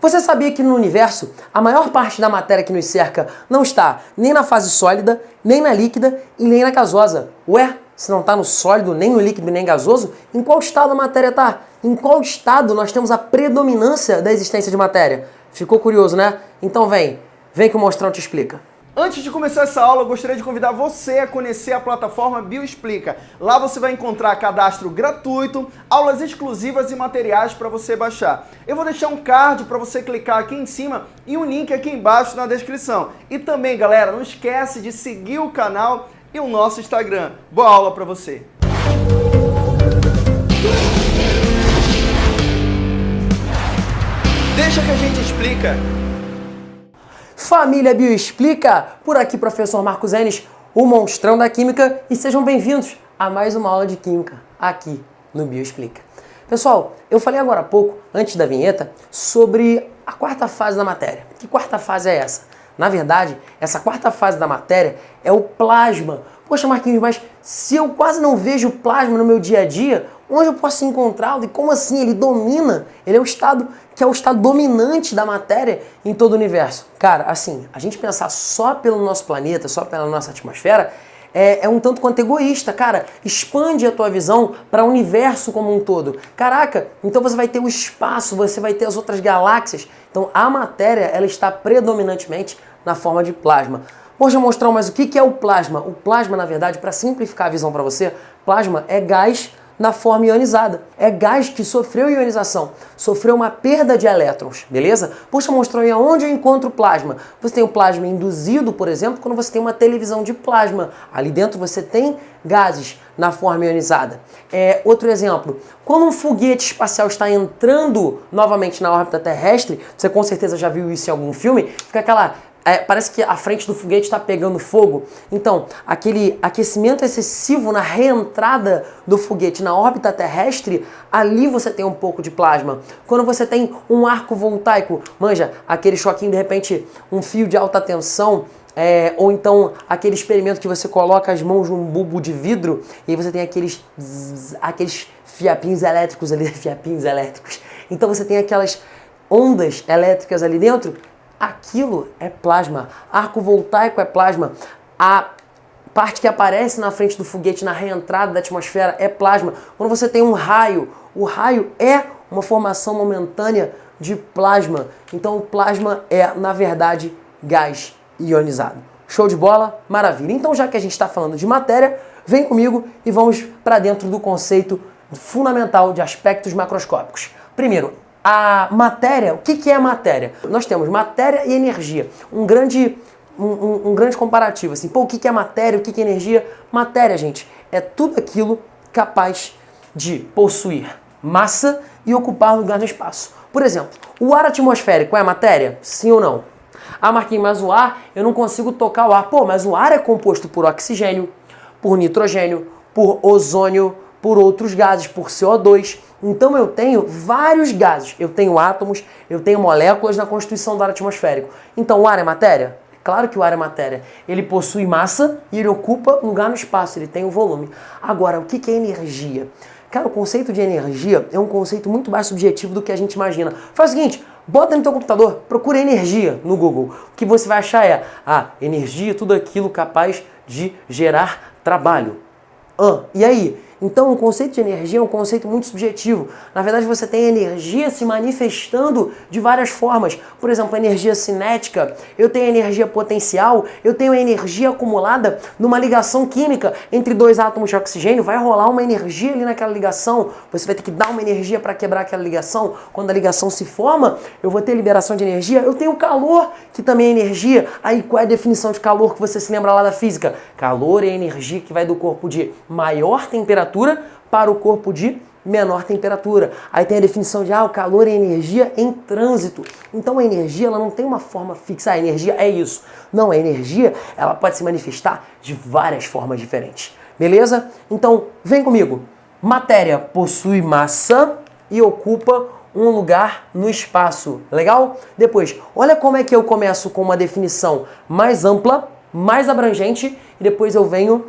Você sabia que no universo a maior parte da matéria que nos cerca não está nem na fase sólida, nem na líquida e nem na gasosa? Ué, se não está no sólido, nem no líquido, nem gasoso, em qual estado a matéria está? Em qual estado nós temos a predominância da existência de matéria? Ficou curioso, né? Então vem, vem que o Mostrão te explica. Antes de começar essa aula, eu gostaria de convidar você a conhecer a plataforma Bioexplica. Lá você vai encontrar cadastro gratuito, aulas exclusivas e materiais para você baixar. Eu vou deixar um card para você clicar aqui em cima e um link aqui embaixo na descrição. E também, galera, não esquece de seguir o canal e o nosso Instagram. Boa aula para você! Deixa que a gente explica. Família Bioexplica, por aqui professor Marcos Enes, o monstrão da química, e sejam bem-vindos a mais uma aula de química aqui no Bioexplica. Pessoal, eu falei agora há pouco, antes da vinheta, sobre a quarta fase da matéria. Que quarta fase é essa? Na verdade, essa quarta fase da matéria é o plasma. Poxa, Marquinhos, mas se eu quase não vejo plasma no meu dia a dia, onde eu posso encontrá-lo? E como assim? Ele domina, ele é o estado que é o estado dominante da matéria em todo o universo. Cara, assim, a gente pensar só pelo nosso planeta, só pela nossa atmosfera, é, é, um tanto quanto egoísta, cara. Expande a tua visão para o universo como um todo. Caraca, então você vai ter o espaço, você vai ter as outras galáxias. Então a matéria ela está predominantemente na forma de plasma. Hoje eu mostrar mais o que é o plasma. O plasma, na verdade, para simplificar a visão para você, plasma é gás na forma ionizada. É gás que sofreu ionização, sofreu uma perda de elétrons, beleza? Puxa, mostrou aí aonde eu encontro plasma. Você tem o plasma induzido, por exemplo, quando você tem uma televisão de plasma. Ali dentro você tem gases na forma ionizada. É, outro exemplo, quando um foguete espacial está entrando novamente na órbita terrestre, você com certeza já viu isso em algum filme, fica aquela é, parece que a frente do foguete está pegando fogo. Então, aquele aquecimento excessivo na reentrada do foguete na órbita terrestre, ali você tem um pouco de plasma. Quando você tem um arco voltaico, manja, aquele choquinho de repente, um fio de alta tensão, é, ou então aquele experimento que você coloca as mãos num bulbo de vidro e você tem aqueles, aqueles fiapinhos elétricos ali, fiapinhos elétricos. Então você tem aquelas ondas elétricas ali dentro Aquilo é plasma. Arco voltaico é plasma. A parte que aparece na frente do foguete na reentrada da atmosfera é plasma. Quando você tem um raio, o raio é uma formação momentânea de plasma. Então o plasma é, na verdade, gás ionizado. Show de bola? Maravilha. Então já que a gente está falando de matéria, vem comigo e vamos para dentro do conceito fundamental de aspectos macroscópicos. Primeiro, a matéria, o que, que é matéria? Nós temos matéria e energia. Um grande, um, um, um grande comparativo. Assim, pô, o que, que é matéria, o que, que é energia? Matéria, gente, é tudo aquilo capaz de possuir massa e ocupar lugar no espaço. Por exemplo, o ar atmosférico é matéria? Sim ou não? Ah, Marquinhos, mas o ar, eu não consigo tocar o ar. Pô, mas o ar é composto por oxigênio, por nitrogênio, por ozônio, por outros gases, por CO2. Então eu tenho vários gases, eu tenho átomos, eu tenho moléculas na constituição do ar atmosférico. Então o ar é matéria? Claro que o ar é matéria. Ele possui massa e ele ocupa lugar no espaço, ele tem o volume. Agora, o que é energia? Cara, o conceito de energia é um conceito muito mais subjetivo do que a gente imagina. Faz o seguinte, bota no teu computador, procura energia no Google. O que você vai achar é, ah, energia, tudo aquilo capaz de gerar trabalho. Ah, e aí? Então o conceito de energia é um conceito muito subjetivo. Na verdade você tem energia se manifestando de várias formas. Por exemplo, energia cinética, eu tenho energia potencial, eu tenho energia acumulada numa ligação química entre dois átomos de oxigênio, vai rolar uma energia ali naquela ligação, você vai ter que dar uma energia para quebrar aquela ligação. Quando a ligação se forma, eu vou ter liberação de energia, eu tenho calor, que também é energia. Aí qual é a definição de calor que você se lembra lá da física? Calor é energia que vai do corpo de maior temperatura temperatura para o corpo de menor temperatura. Aí tem a definição de ah, o calor é energia em trânsito. Então a energia ela não tem uma forma fixa, a energia é isso. Não, a energia ela pode se manifestar de várias formas diferentes. Beleza? Então vem comigo. Matéria possui massa e ocupa um lugar no espaço. Legal? Depois, olha como é que eu começo com uma definição mais ampla, mais abrangente e depois eu venho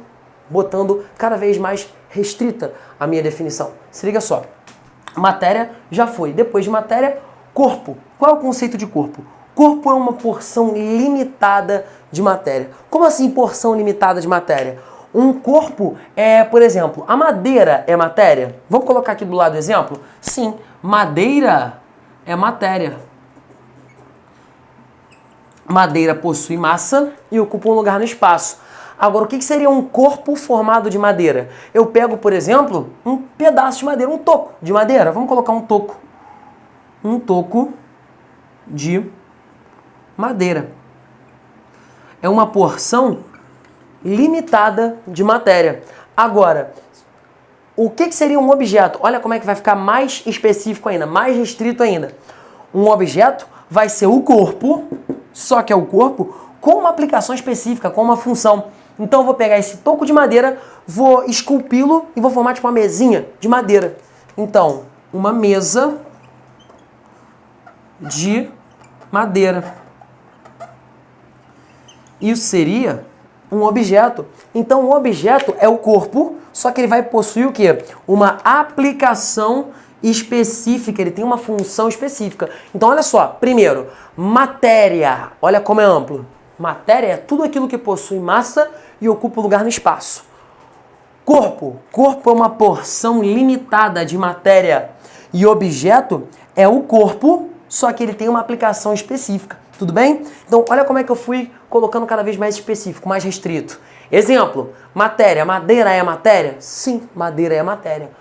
botando cada vez mais restrita a minha definição. Se liga só. Matéria já foi. Depois de matéria, Corpo. Qual é o conceito de corpo? Corpo é uma porção limitada de matéria. Como assim porção limitada de matéria? Um corpo é, por exemplo, a madeira é matéria? Vamos colocar aqui do lado exemplo? Sim, madeira é matéria. Madeira possui massa e ocupa um lugar no espaço. Agora, o que seria um corpo formado de madeira? Eu pego, por exemplo, um pedaço de madeira, um toco de madeira. Vamos colocar um toco. Um toco de madeira. É uma porção limitada de matéria. Agora, o que seria um objeto? Olha como é que vai ficar mais específico ainda, mais restrito ainda. Um objeto vai ser o corpo, só que é o corpo, com uma aplicação específica, com uma função. Então eu vou pegar esse toco de madeira, vou esculpi-lo e vou formar tipo uma mesinha de madeira. Então, uma mesa de madeira. Isso seria um objeto. Então, o objeto é o corpo, só que ele vai possuir o quê? Uma aplicação específica, ele tem uma função específica. Então, olha só, primeiro, matéria. Olha como é amplo. Matéria é tudo aquilo que possui massa e ocupa lugar no espaço. Corpo. Corpo é uma porção limitada de matéria. E objeto é o corpo, só que ele tem uma aplicação específica. Tudo bem? Então, olha como é que eu fui colocando cada vez mais específico, mais restrito. Exemplo, matéria. Madeira é matéria? Sim, madeira é matéria.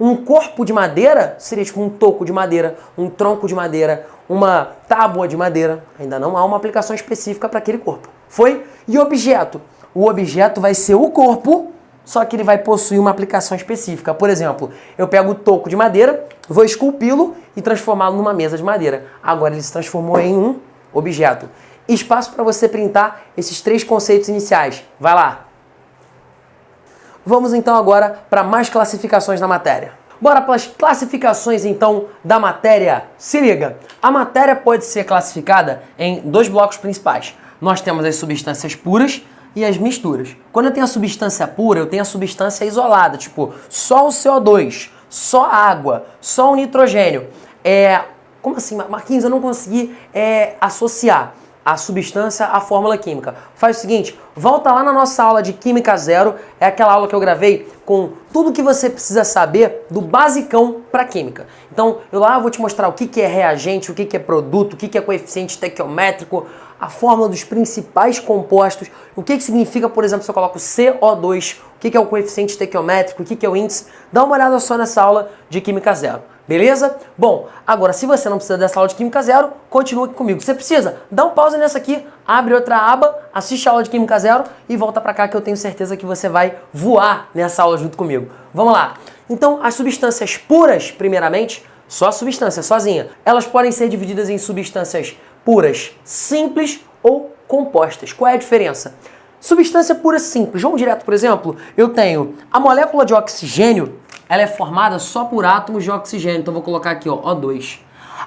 Um corpo de madeira seria tipo um toco de madeira, um tronco de madeira, uma tábua de madeira. Ainda não há uma aplicação específica para aquele corpo. Foi? E objeto? O objeto vai ser o corpo, só que ele vai possuir uma aplicação específica. Por exemplo, eu pego o toco de madeira, vou esculpi-lo e transformá-lo numa mesa de madeira. Agora ele se transformou em um objeto. Espaço para você printar esses três conceitos iniciais. Vai lá! Vamos então agora para mais classificações da matéria. Bora para as classificações então da matéria. Se liga, a matéria pode ser classificada em dois blocos principais. Nós temos as substâncias puras e as misturas. Quando eu tenho a substância pura, eu tenho a substância isolada, tipo só o CO2, só a água, só o nitrogênio. É, como assim, Marquinhos? Eu não consegui é, associar a substância à fórmula química. Faz o seguinte, volta lá na nossa aula de Química Zero, é aquela aula que eu gravei com tudo que você precisa saber do basicão para química. Então, eu lá vou te mostrar o que, é reagente, o que, que é produto, o que, que é coeficiente estequiométrico, a fórmula dos principais compostos, o que, que significa, por exemplo, se eu coloco CO2, o que, que é o coeficiente estequiométrico, o que, que é o índice. Dá uma olhada só nessa aula de Química Zero. Beleza? Bom, agora se você não precisa dessa aula de Química Zero, continua aqui comigo. Você precisa, dá um pause nessa aqui, abre outra aba, assiste a aula de Química Zero e volta para cá que eu tenho certeza que você vai voar nessa aula junto comigo. Vamos lá. Então, as substâncias puras, primeiramente, só a substância sozinha, elas podem ser divididas em substâncias puras simples ou compostas. Qual é a diferença? Substância pura simples. Vamos direto, por exemplo, eu tenho a molécula de oxigênio, ela é formada só por átomos de oxigênio. Então vou colocar aqui, ó, O2.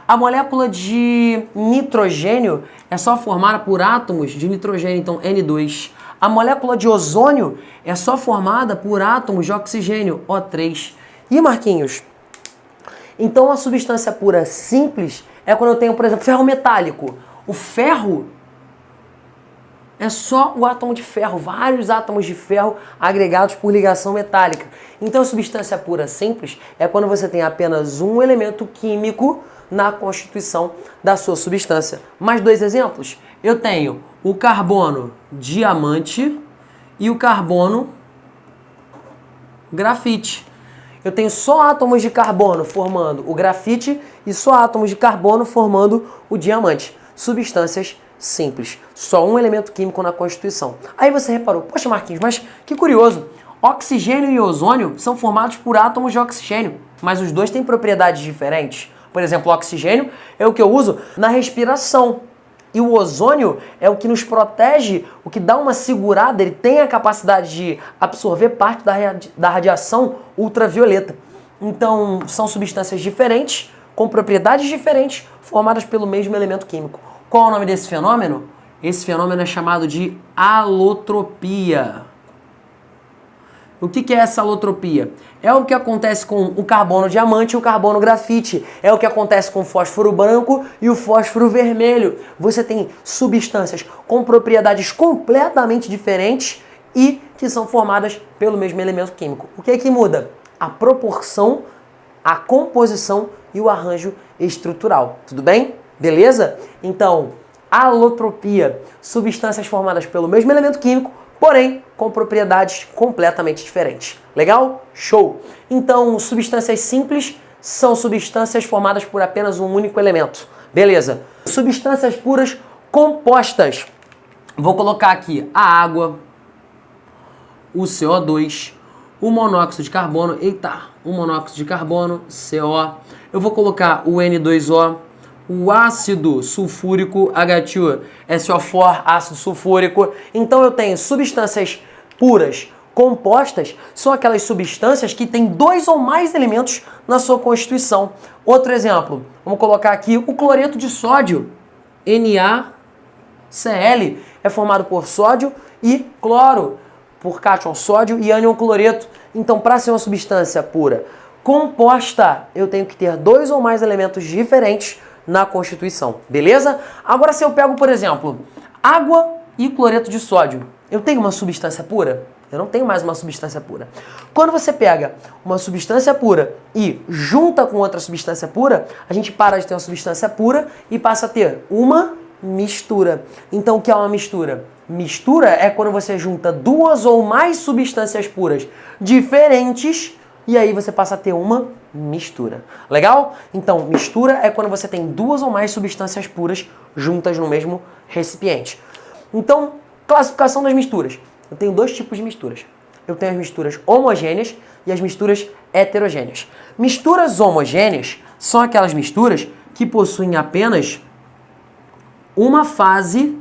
A molécula de nitrogênio é só formada por átomos de nitrogênio, então N2. A molécula de ozônio é só formada por átomos de oxigênio, O3. E Marquinhos? Então a substância pura simples é quando eu tenho, por exemplo, ferro metálico. O ferro é só o átomo de ferro, vários átomos de ferro agregados por ligação metálica. Então, substância pura simples é quando você tem apenas um elemento químico na constituição da sua substância. Mais dois exemplos. Eu tenho o carbono diamante e o carbono grafite. Eu tenho só átomos de carbono formando o grafite e só átomos de carbono formando o diamante. Substâncias simples. Só um elemento químico na Constituição. Aí você reparou, poxa Marquinhos, mas que curioso. Oxigênio e ozônio são formados por átomos de oxigênio, mas os dois têm propriedades diferentes. Por exemplo, o oxigênio é o que eu uso na respiração. E o ozônio é o que nos protege, o que dá uma segurada, ele tem a capacidade de absorver parte da, da radiação ultravioleta. Então, são substâncias diferentes, com propriedades diferentes, formadas pelo mesmo elemento químico. Qual é o nome desse fenômeno? Esse fenômeno é chamado de alotropia. O que, é essa alotropia? É o que acontece com o carbono diamante e o carbono grafite. É o que acontece com o fósforo branco e o fósforo vermelho. Você tem substâncias com propriedades completamente diferentes e que são formadas pelo mesmo elemento químico. O que é que muda? A proporção, a composição e o arranjo estrutural. Tudo bem? Beleza? Então, alotropia, substâncias formadas pelo mesmo elemento químico, porém com propriedades completamente diferentes. Legal? Show! Então, substâncias simples são substâncias formadas por apenas um único elemento. Beleza. Substâncias puras compostas. Vou colocar aqui a água, o CO2, o monóxido de carbono, eita, o monóxido de carbono, CO. Eu vou colocar o N2O, o ácido sulfúrico H2, SO4, ácido sulfúrico. Então eu tenho substâncias puras compostas, são aquelas substâncias que têm dois ou mais elementos na sua constituição. Outro exemplo, vamos colocar aqui o cloreto de sódio, NaCl, é formado por sódio e cloro, por cátion sódio e ânion cloreto. Então, para ser uma substância pura composta, eu tenho que ter dois ou mais elementos diferentes na Constituição, beleza? Agora se eu pego, por exemplo, água e cloreto de sódio, eu tenho uma substância pura? Eu não tenho mais uma substância pura. Quando você pega uma substância pura e junta com outra substância pura, a gente para de ter uma substância pura e passa a ter uma mistura. Então o que é uma mistura? Mistura é quando você junta duas ou mais substâncias puras diferentes e aí você passa a ter uma mistura. Legal? Então, mistura é quando você tem duas ou mais substâncias puras juntas no mesmo recipiente. Então, classificação das misturas. Eu tenho dois tipos de misturas. Eu tenho as misturas homogêneas e as misturas heterogêneas. Misturas homogêneas são aquelas misturas que possuem apenas uma fase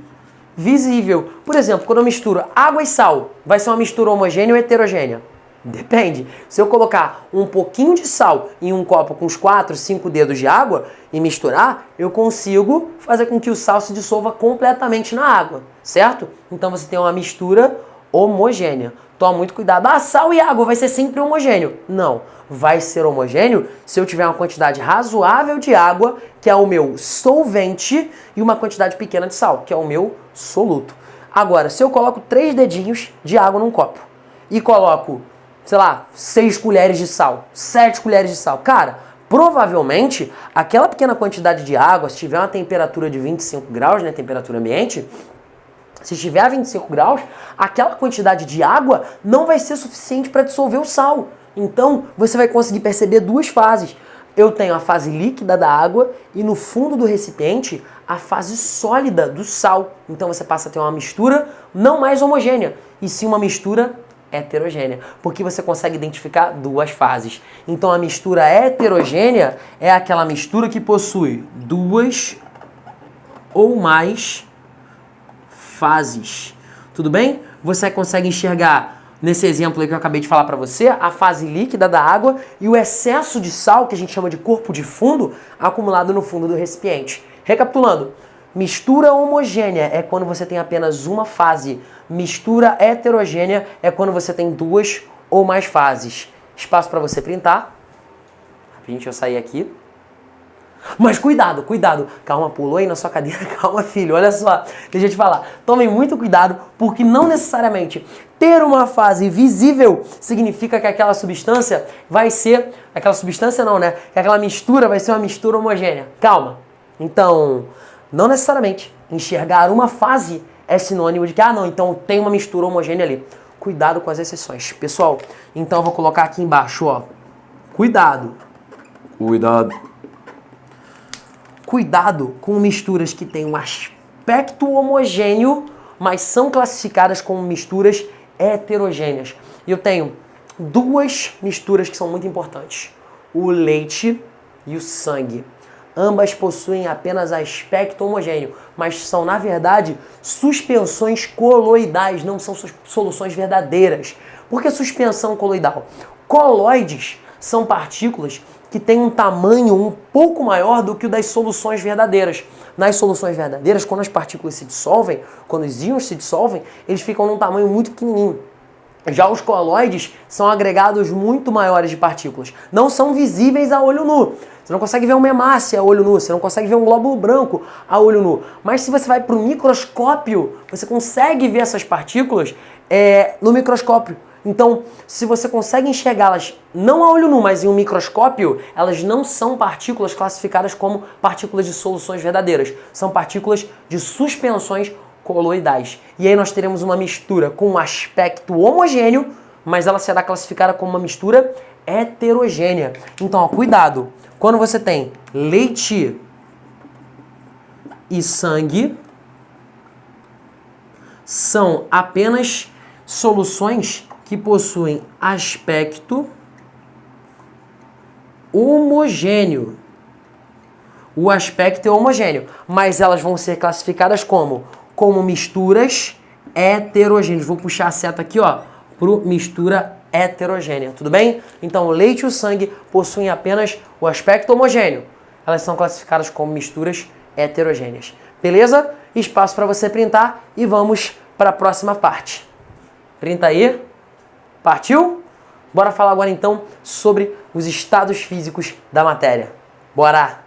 visível. Por exemplo, quando eu misturo água e sal, vai ser uma mistura homogênea ou heterogênea? Depende. Se eu colocar um pouquinho de sal em um copo com os 4, 5 dedos de água e misturar, eu consigo fazer com que o sal se dissolva completamente na água, certo? Então você tem uma mistura homogênea. Toma muito cuidado. Ah, sal e água vai ser sempre homogêneo. Não, vai ser homogêneo se eu tiver uma quantidade razoável de água, que é o meu solvente, e uma quantidade pequena de sal, que é o meu soluto. Agora, se eu coloco três dedinhos de água num copo e coloco sei lá, 6 colheres de sal, 7 colheres de sal. Cara, provavelmente aquela pequena quantidade de água, se tiver uma temperatura de 25 graus, né, temperatura ambiente, se estiver a 25 graus, aquela quantidade de água não vai ser suficiente para dissolver o sal. Então, você vai conseguir perceber duas fases. Eu tenho a fase líquida da água e no fundo do recipiente a fase sólida do sal. Então você passa a ter uma mistura não mais homogênea, e sim uma mistura heterogênea, porque você consegue identificar duas fases. Então a mistura heterogênea é aquela mistura que possui duas ou mais fases. Tudo bem? Você consegue enxergar nesse exemplo aí que eu acabei de falar para você, a fase líquida da água e o excesso de sal, que a gente chama de corpo de fundo, acumulado no fundo do recipiente. Recapitulando, mistura homogênea é quando você tem apenas uma fase Mistura heterogênea é quando você tem duas ou mais fases. Espaço para você printar. Rapidinho, eu sair aqui. Mas cuidado, cuidado. Calma, pulou aí na sua cadeira. Calma, filho. Olha só. Deixa eu te falar. Tomem muito cuidado, porque não necessariamente ter uma fase visível significa que aquela substância vai ser. Aquela substância não, né? Que aquela mistura vai ser uma mistura homogênea. Calma. Então, não necessariamente enxergar uma fase é sinônimo de que, ah, não, então tem uma mistura homogênea ali. Cuidado com as exceções. Pessoal, então eu vou colocar aqui embaixo, ó. Cuidado. Cuidado. Cuidado com misturas que têm um aspecto homogêneo, mas são classificadas como misturas heterogêneas. Eu tenho duas misturas que são muito importantes: o leite e o sangue. Ambas possuem apenas aspecto homogêneo, mas são, na verdade, suspensões coloidais, não são soluções verdadeiras. Por que suspensão coloidal? Coloides são partículas que têm um tamanho um pouco maior do que o das soluções verdadeiras. Nas soluções verdadeiras, quando as partículas se dissolvem, quando os íons se dissolvem, eles ficam num tamanho muito pequenininho. Já os coloides são agregados muito maiores de partículas. Não são visíveis a olho nu. Você não consegue ver uma hemácia a olho nu, você não consegue ver um glóbulo branco a olho nu. Mas se você vai para o microscópio, você consegue ver essas partículas é, no microscópio. Então, se você consegue enxergá-las não a olho nu, mas em um microscópio, elas não são partículas classificadas como partículas de soluções verdadeiras. São partículas de suspensões coloidais. E aí nós teremos uma mistura com um aspecto homogêneo, mas ela será classificada como uma mistura heterogênea. Então, ó, cuidado. Quando você tem leite e sangue, são apenas soluções que possuem aspecto homogêneo. O aspecto é homogêneo, mas elas vão ser classificadas como como misturas heterogêneas. Vou puxar a seta aqui, ó, para mistura heterogênea, tudo bem? Então, o leite e o sangue possuem apenas o aspecto homogêneo. Elas são classificadas como misturas heterogêneas. Beleza? Espaço para você printar e vamos para a próxima parte. Printa aí. Partiu? Bora falar agora então sobre os estados físicos da matéria. Bora!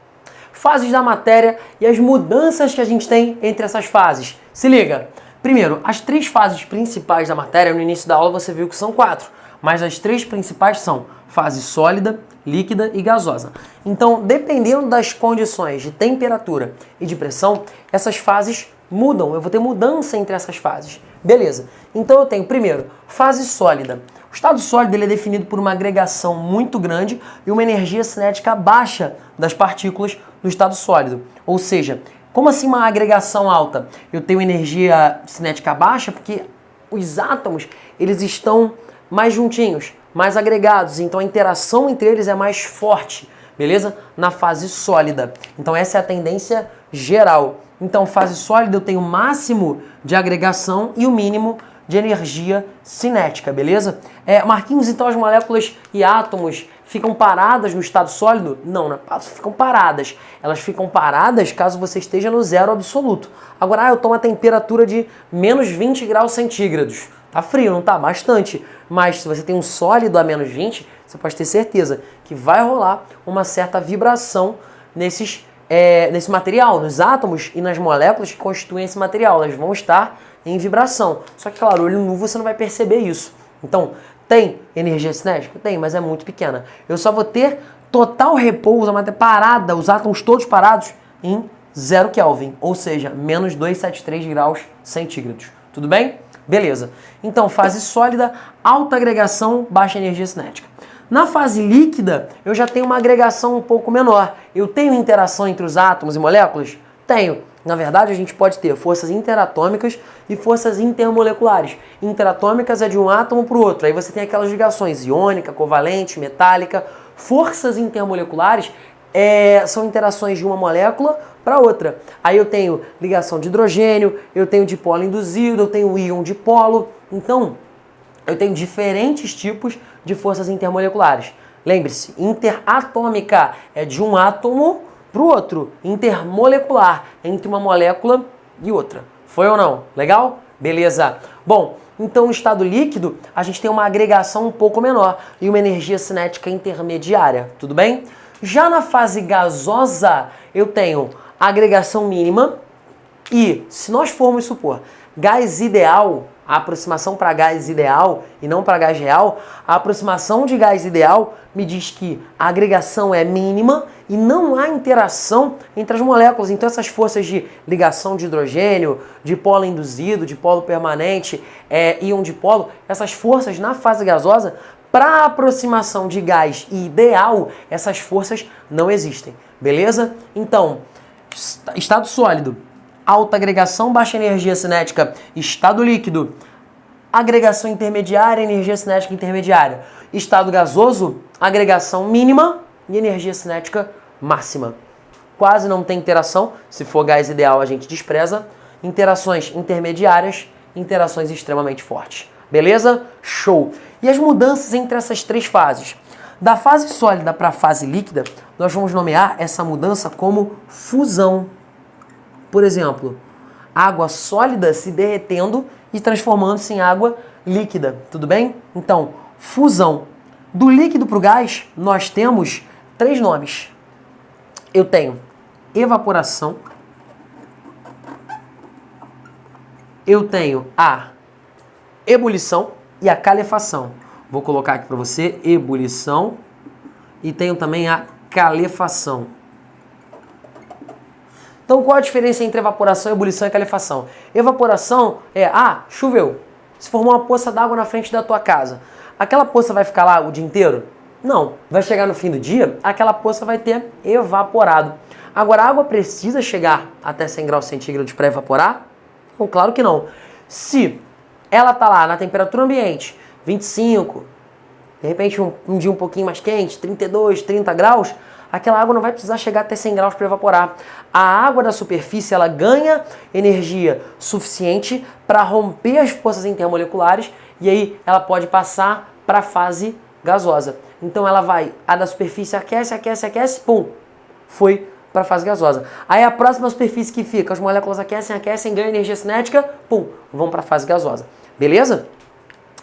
Fases da matéria e as mudanças que a gente tem entre essas fases. Se liga! Primeiro, as três fases principais da matéria, no início da aula você viu que são quatro, mas as três principais são fase sólida, líquida e gasosa. Então, dependendo das condições de temperatura e de pressão, essas fases mudam. Eu vou ter mudança entre essas fases. Beleza. Então eu tenho, primeiro, fase sólida. O estado sólido ele é definido por uma agregação muito grande e uma energia cinética baixa das partículas no estado sólido. Ou seja, como assim uma agregação alta? Eu tenho energia cinética baixa porque os átomos eles estão mais juntinhos, mais agregados, então a interação entre eles é mais forte, beleza? Na fase sólida. Então essa é a tendência geral. Então, fase sólida eu tenho o máximo de agregação e o mínimo de energia cinética, beleza? É, Marquinhos, então as moléculas e átomos ficam paradas no estado sólido? Não, não é ficam paradas. Elas ficam paradas caso você esteja no zero absoluto. Agora, ah, eu tomo a temperatura de menos 20 graus centígrados. Tá frio, não tá? Bastante. Mas se você tem um sólido a menos 20, você pode ter certeza que vai rolar uma certa vibração nesses é, nesse material, nos átomos e nas moléculas que constituem esse material. Elas vão estar em vibração. Só que, claro, olho nu você não vai perceber isso. Então, tem energia cinética? Tem, mas é muito pequena. Eu só vou ter total repouso, a matéria parada, os átomos todos parados em 0 Kelvin, ou seja, menos 273 graus centígrados. Tudo bem? Beleza. Então, fase sólida, alta agregação, baixa energia cinética. Na fase líquida, eu já tenho uma agregação um pouco menor. Eu tenho interação entre os átomos e moléculas? Tenho. Na verdade, a gente pode ter forças interatômicas e forças intermoleculares. Interatômicas é de um átomo para o outro. Aí você tem aquelas ligações iônica, covalente, metálica. Forças intermoleculares é, são interações de uma molécula para outra. Aí eu tenho ligação de hidrogênio, eu tenho dipolo induzido, eu tenho íon dipolo. Então, eu tenho diferentes tipos de forças intermoleculares. Lembre-se, interatômica é de um átomo para o outro. Intermolecular, entre uma molécula e outra. Foi ou não? Legal? Beleza. Bom, então no estado líquido, a gente tem uma agregação um pouco menor e uma energia cinética intermediária. Tudo bem? Já na fase gasosa, eu tenho agregação mínima e, se nós formos supor, gás ideal a aproximação para gás ideal e não para gás real, a aproximação de gás ideal me diz que a agregação é mínima e não há interação entre as moléculas. Então essas forças de ligação de hidrogênio, de polo induzido, de polo permanente, é, íon de polo, essas forças na fase gasosa, para aproximação de gás ideal, essas forças não existem. Beleza? Então, estado sólido, alta agregação, baixa energia cinética, estado líquido, agregação intermediária, energia cinética intermediária. Estado gasoso, agregação mínima e energia cinética máxima. Quase não tem interação, se for gás ideal a gente despreza. Interações intermediárias, interações extremamente fortes. Beleza? Show! E as mudanças entre essas três fases? Da fase sólida para a fase líquida, nós vamos nomear essa mudança como fusão. Por exemplo, água sólida se derretendo e transformando-se em água líquida, tudo bem? Então, fusão. Do líquido para o gás, nós temos três nomes. Eu tenho evaporação, eu tenho a ebulição e a calefação. Vou colocar aqui para você ebulição e tenho também a calefação. Então qual a diferença entre evaporação, ebulição e calefação? Evaporação é, ah, choveu, se formou uma poça d'água na frente da tua casa. Aquela poça vai ficar lá o dia inteiro? Não. Vai chegar no fim do dia, aquela poça vai ter evaporado. Agora, a água precisa chegar até 100 graus centígrados para evaporar? Claro que não. Se ela está lá na temperatura ambiente, 25, de repente um, um, dia um pouquinho mais quente, 32, 30 graus, aquela água não vai precisar chegar até 100 graus para evaporar. A água da superfície ela ganha energia suficiente para romper as forças intermoleculares e aí ela pode passar para a fase gasosa. Então ela vai, a da superfície aquece, aquece, aquece, pum, foi para a fase gasosa. Aí a próxima superfície que fica, as moléculas aquecem, aquecem, ganham energia cinética, pum, vão para a fase gasosa. Beleza?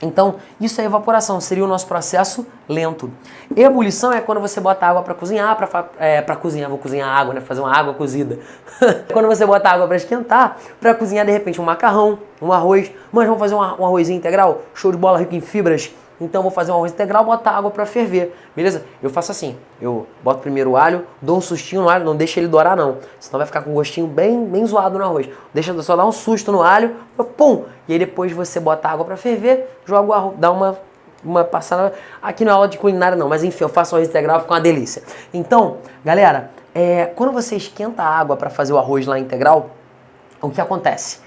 Então, isso é evaporação, seria o nosso processo lento. Ebulição é quando você bota água para cozinhar, para é, cozinhar, vou cozinhar água, né? Fazer uma água cozida. quando você bota água para esquentar, para cozinhar de repente um macarrão, um arroz. Mas vamos fazer um, arrozinho integral? Show de bola, rico em fibras. Então vou fazer um arroz integral, botar água para ferver, beleza? Eu faço assim, eu boto primeiro o alho, dou um sustinho no alho, não deixa ele dourar não, senão vai ficar com um gostinho bem, bem zoado no arroz. Deixa só dar um susto no alho, pum, e aí depois você bota água para ferver, joga o arroz, dá uma uma passada, aqui não é aula de culinária não, mas enfim, eu faço arroz integral, fica uma delícia. Então, galera, é, quando você esquenta a água para fazer o arroz lá integral, o que acontece?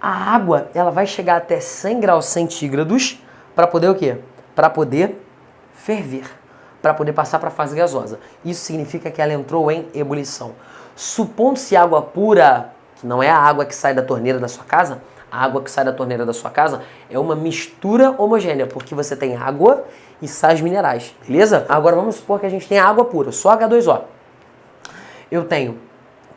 A água, ela vai chegar até 100 graus centígrados para poder o quê? Para poder ferver, para poder passar para a fase gasosa. Isso significa que ela entrou em ebulição. Supondo-se água pura, que não é a água que sai da torneira da sua casa, a água que sai da torneira da sua casa é uma mistura homogênea, porque você tem água e sais minerais, beleza? Agora vamos supor que a gente tem água pura, só H2O. Eu tenho,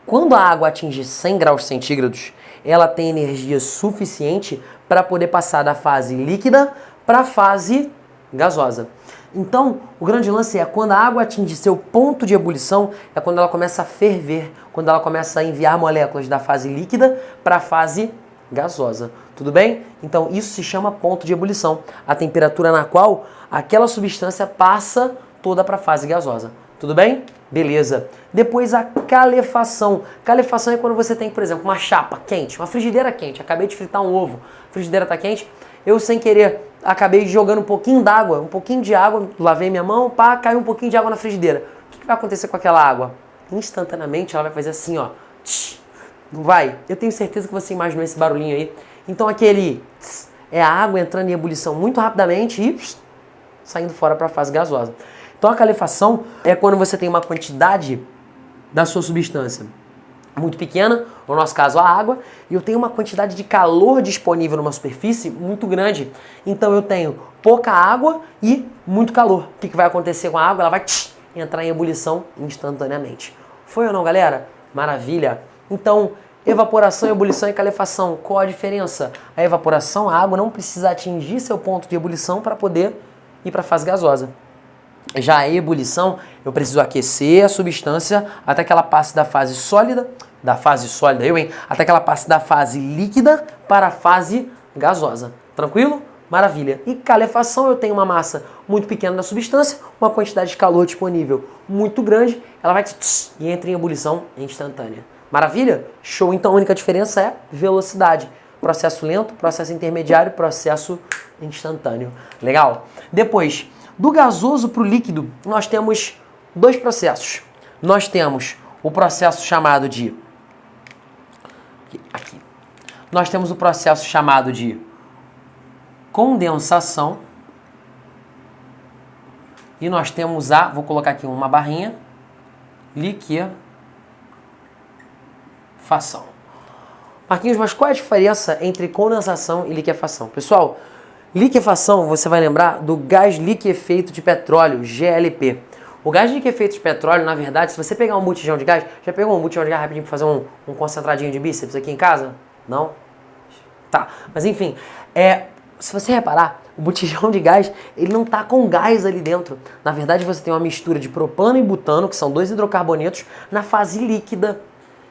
quando a água atinge 100 graus centígrados, ela tem energia suficiente para poder passar da fase líquida para a fase gasosa. Então, o grande lance é quando a água atinge seu ponto de ebulição, é quando ela começa a ferver, quando ela começa a enviar moléculas da fase líquida para a fase gasosa. Tudo bem? Então, isso se chama ponto de ebulição, a temperatura na qual aquela substância passa toda para a fase gasosa. Tudo bem? Beleza. Depois a calefação. Calefação é quando você tem, por exemplo, uma chapa quente, uma frigideira quente. Acabei de fritar um ovo, a frigideira está quente. Eu, sem querer, acabei jogando um pouquinho d'água, um pouquinho de água, lavei minha mão, pá, caiu um pouquinho de água na frigideira. O que, vai acontecer com aquela água? Instantaneamente ela vai fazer assim, ó. Não vai? Eu tenho certeza que você imaginou esse barulhinho aí. Então aquele é a água entrando em ebulição muito rapidamente e saindo fora para a fase gasosa. Então a calefação é quando você tem uma quantidade da sua substância muito pequena, no nosso caso a água, e eu tenho uma quantidade de calor disponível numa superfície muito grande. Então eu tenho pouca água e muito calor. O que, vai acontecer com a água? Ela vai tch, entrar em ebulição instantaneamente. Foi ou não, galera? Maravilha! Então, evaporação, ebulição e calefação, qual a diferença? A evaporação, a água não precisa atingir seu ponto de ebulição para poder ir para a fase gasosa. Já a ebulição, eu preciso aquecer a substância até que ela passe da fase sólida da fase sólida, eu, hein? Até que ela passe da fase líquida para a fase gasosa. Tranquilo? Maravilha. E calefação, eu tenho uma massa muito pequena da substância, uma quantidade de calor disponível muito grande, ela vai tss, e entra em ebulição instantânea. Maravilha? Show. Então a única diferença é velocidade. Processo lento, processo intermediário, processo instantâneo. Legal? Depois, do gasoso para o líquido, nós temos dois processos. Nós temos o processo chamado de aqui. Nós temos o processo chamado de condensação. E nós temos a, vou colocar aqui uma barrinha, liquefação. Marquinhos, mas qual é a diferença entre condensação e liquefação? Pessoal, liquefação, você vai lembrar do gás liquefeito de petróleo, GLP. O gás de efeito de petróleo, na verdade, se você pegar um botijão de gás, já pegou um botijão de gás rapidinho para fazer um, um concentradinho de bíceps aqui em casa? Não? Tá, mas enfim, é, se você reparar, o botijão de gás, ele não está com gás ali dentro. Na verdade, você tem uma mistura de propano e butano, que são dois hidrocarbonetos, na fase líquida.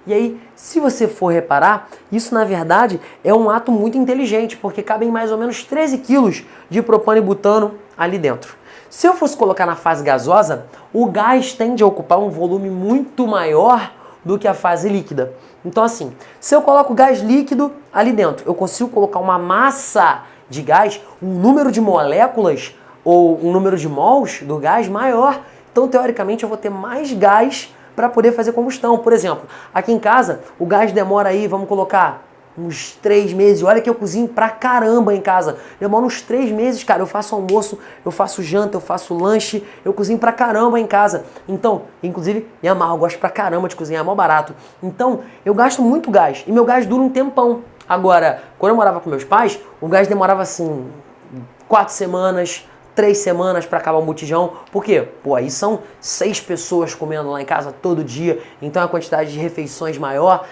E aí, se você for reparar, isso na verdade é um ato muito inteligente, porque cabem mais ou menos 13 quilos de propano e butano ali dentro. Se eu fosse colocar na fase gasosa, o gás tende a ocupar um volume muito maior do que a fase líquida. Então assim, se eu coloco gás líquido ali dentro, eu consigo colocar uma massa de gás, um número de moléculas ou um número de mols do gás maior. Então, teoricamente, eu vou ter mais gás para poder fazer combustão. Por exemplo, aqui em casa, o gás demora aí, vamos colocar, uns três meses. Olha que eu cozinho pra caramba em casa. Demora uns três meses, cara. Eu faço almoço, eu faço janta, eu faço lanche, eu cozinho pra caramba em casa. Então, inclusive, me amarro, gosto pra caramba de cozinhar, é mal barato. Então, eu gasto muito gás. E meu gás dura um tempão. Agora, quando eu morava com meus pais, o gás demorava assim, quatro semanas, três semanas para acabar um botijão. Por quê? Pô, aí são seis pessoas comendo lá em casa todo dia, então a quantidade de refeições maior.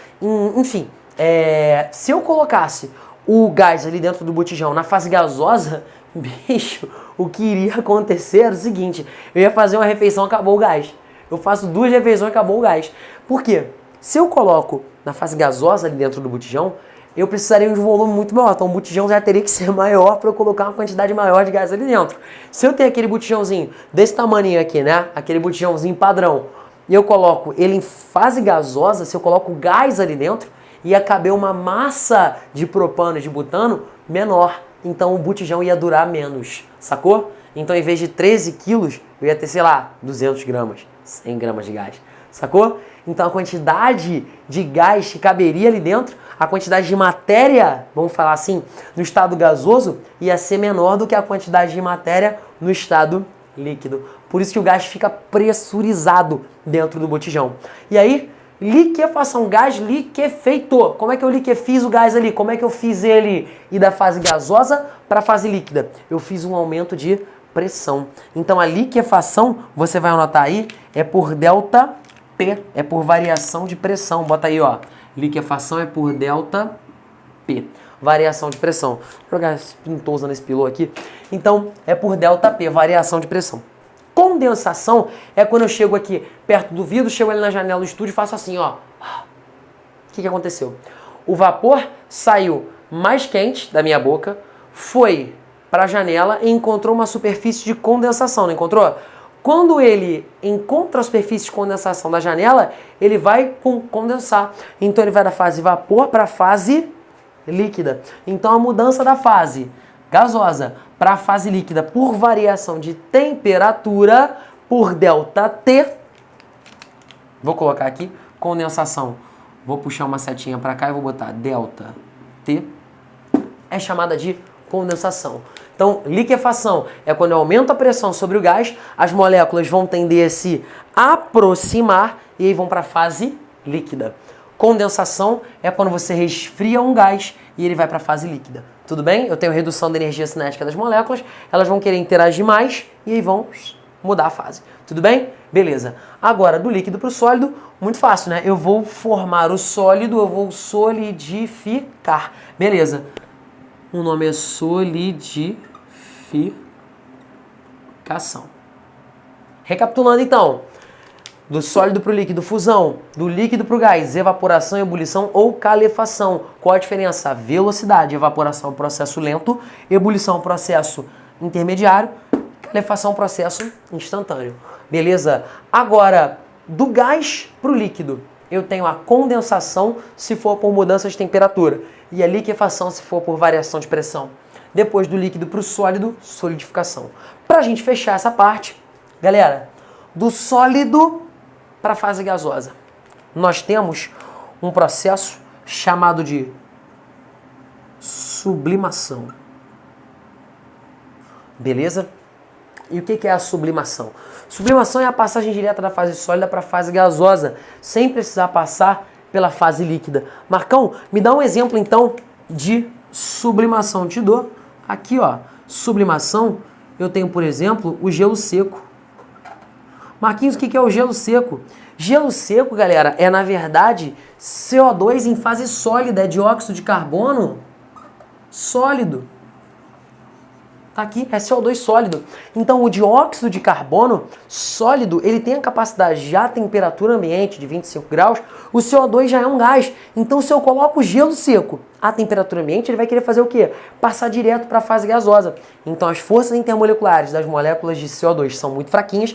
Enfim, é, se eu colocasse o gás ali dentro do botijão na fase gasosa, bicho, o que iria acontecer era o seguinte: eu ia fazer uma refeição, acabou o gás. Eu faço duas refeições, acabou o gás. Por quê? Se eu coloco na fase gasosa ali dentro do botijão, eu precisaria de um volume muito maior. Então o botijão já teria que ser maior para eu colocar uma quantidade maior de gás ali dentro. Se eu tenho aquele botijãozinho desse tamanho aqui, né? Aquele botijãozinho padrão, e eu coloco ele em fase gasosa, se eu coloco gás ali dentro, ia caber uma massa de propano e de butano menor. Então o botijão ia durar menos, sacou? Então em vez de 13 quilos, eu ia ter, sei lá, 200 gramas, 100 gramas de gás, sacou? Então a quantidade de gás que caberia ali dentro a quantidade de matéria, vamos falar assim, no estado gasoso ia ser menor do que a quantidade de matéria no estado líquido. Por isso que o gás fica pressurizado dentro do botijão. E aí, liquefação, gás liquefeito. Como é que eu liquefiz o gás ali? Como é que eu fiz ele ir da fase gasosa para a fase líquida? Eu fiz um aumento de pressão. Então a liquefação, você vai anotar aí, é por delta P, é por variação de pressão. Bota aí, ó. Liquefação é por delta P. Variação de pressão. Vou jogar pintosa nesse pilô aqui. Então, é por delta P, variação de pressão. Condensação é quando eu chego aqui perto do vidro, chego ali na janela do estúdio e faço assim, ó. O que, que aconteceu? O vapor saiu mais quente da minha boca, foi para a janela e encontrou uma superfície de condensação, não encontrou? Quando ele encontra a superfície de condensação da janela, ele vai condensar. Então ele vai da fase vapor para a fase líquida. Então a mudança da fase gasosa para a fase líquida por variação de temperatura por delta T. Vou colocar aqui condensação. Vou puxar uma setinha para cá e vou botar delta T. É chamada de condensação. Então, liquefação é quando eu aumento a pressão sobre o gás, as moléculas vão tender a se aproximar e aí vão para a fase líquida. Condensação é quando você resfria um gás e ele vai para a fase líquida. Tudo bem? Eu tenho redução da energia cinética das moléculas, elas vão querer interagir mais e aí vão mudar a fase. Tudo bem? Beleza. Agora, do líquido para o sólido, muito fácil, né? Eu vou formar o sólido, eu vou solidificar. Beleza. O nome é solidificação. Recapitulando então, do sólido para o líquido, fusão, do líquido para o gás, evaporação, ebulição ou calefação. Qual a diferença? Velocidade, evaporação processo lento, ebulição processo intermediário, calefação processo instantâneo. Beleza? Agora, do gás para o líquido, eu tenho a condensação se for por mudança de temperatura e a liquefação se for por variação de pressão. Depois do líquido para o sólido, solidificação. Para a gente fechar essa parte, galera, do sólido para a fase gasosa, nós temos um processo chamado de sublimação. Beleza? E o que é a sublimação? Sublimação é a passagem direta da fase sólida para a fase gasosa, sem precisar passar pela fase líquida. Marcão, me dá um exemplo então de sublimação. Te dou aqui, ó. Sublimação, eu tenho, por exemplo, o gelo seco. Marquinhos, o que é o gelo seco? Gelo seco, galera, é na verdade CO2 em fase sólida, é dióxido de carbono sólido. Tá aqui, é CO2 sólido. Então o dióxido de carbono sólido, ele tem a capacidade já a temperatura ambiente de 25 graus, o CO2 já é um gás. Então se eu coloco gelo seco a temperatura ambiente, ele vai querer fazer o quê? Passar direto para a fase gasosa. Então as forças intermoleculares das moléculas de CO2 são muito fraquinhas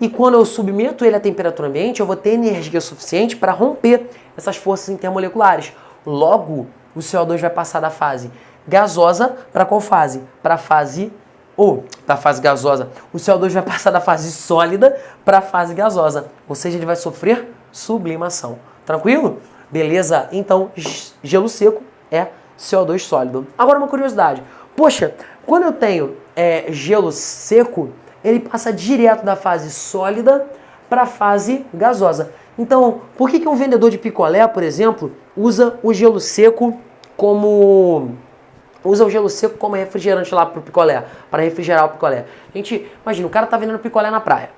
e quando eu submeto ele à temperatura ambiente, eu vou ter energia suficiente para romper essas forças intermoleculares. Logo, o CO2 vai passar da fase gasosa para qual fase? Para a fase ou da fase gasosa. O CO2 vai passar da fase sólida para a fase gasosa, ou seja, ele vai sofrer sublimação. Tranquilo? Beleza? Então, gelo seco é CO2 sólido. Agora uma curiosidade. Poxa, quando eu tenho é, gelo seco, ele passa direto da fase sólida para a fase gasosa. Então, por que, que um vendedor de picolé, por exemplo, usa o gelo seco como usa o gelo seco como refrigerante lá pro picolé, para refrigerar o picolé. Gente, imagina, o cara tá vendendo picolé na praia.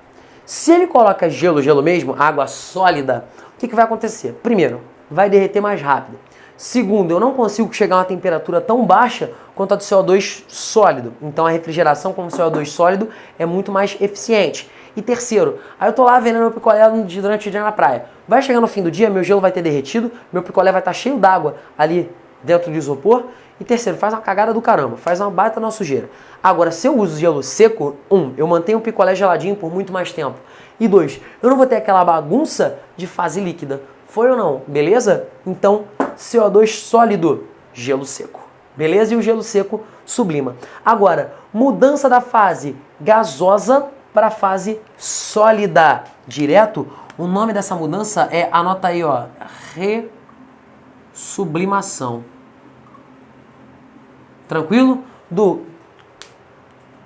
Se ele coloca gelo, gelo mesmo, água sólida, o que, que vai acontecer? Primeiro, vai derreter mais rápido. Segundo, eu não consigo chegar a uma temperatura tão baixa quanto a do CO2 sólido. Então a refrigeração com CO2 sólido é muito mais eficiente. E terceiro, aí eu tô lá vendendo meu picolé durante o dia na praia. Vai chegar no fim do dia, meu gelo vai ter derretido, meu picolé vai estar tá cheio d'água ali dentro do isopor. E terceiro, faz uma cagada do caramba, faz uma baita na sujeira. Agora, se eu uso gelo seco, um, eu mantenho o picolé geladinho por muito mais tempo. E dois, eu não vou ter aquela bagunça de fase líquida. Foi ou não? Beleza? Então, CO2 sólido, gelo seco. Beleza? E o gelo seco sublima. Agora, mudança da fase gasosa para a fase sólida. Direto, o nome dessa mudança é, anota aí, ó, resublimação. Tranquilo? Do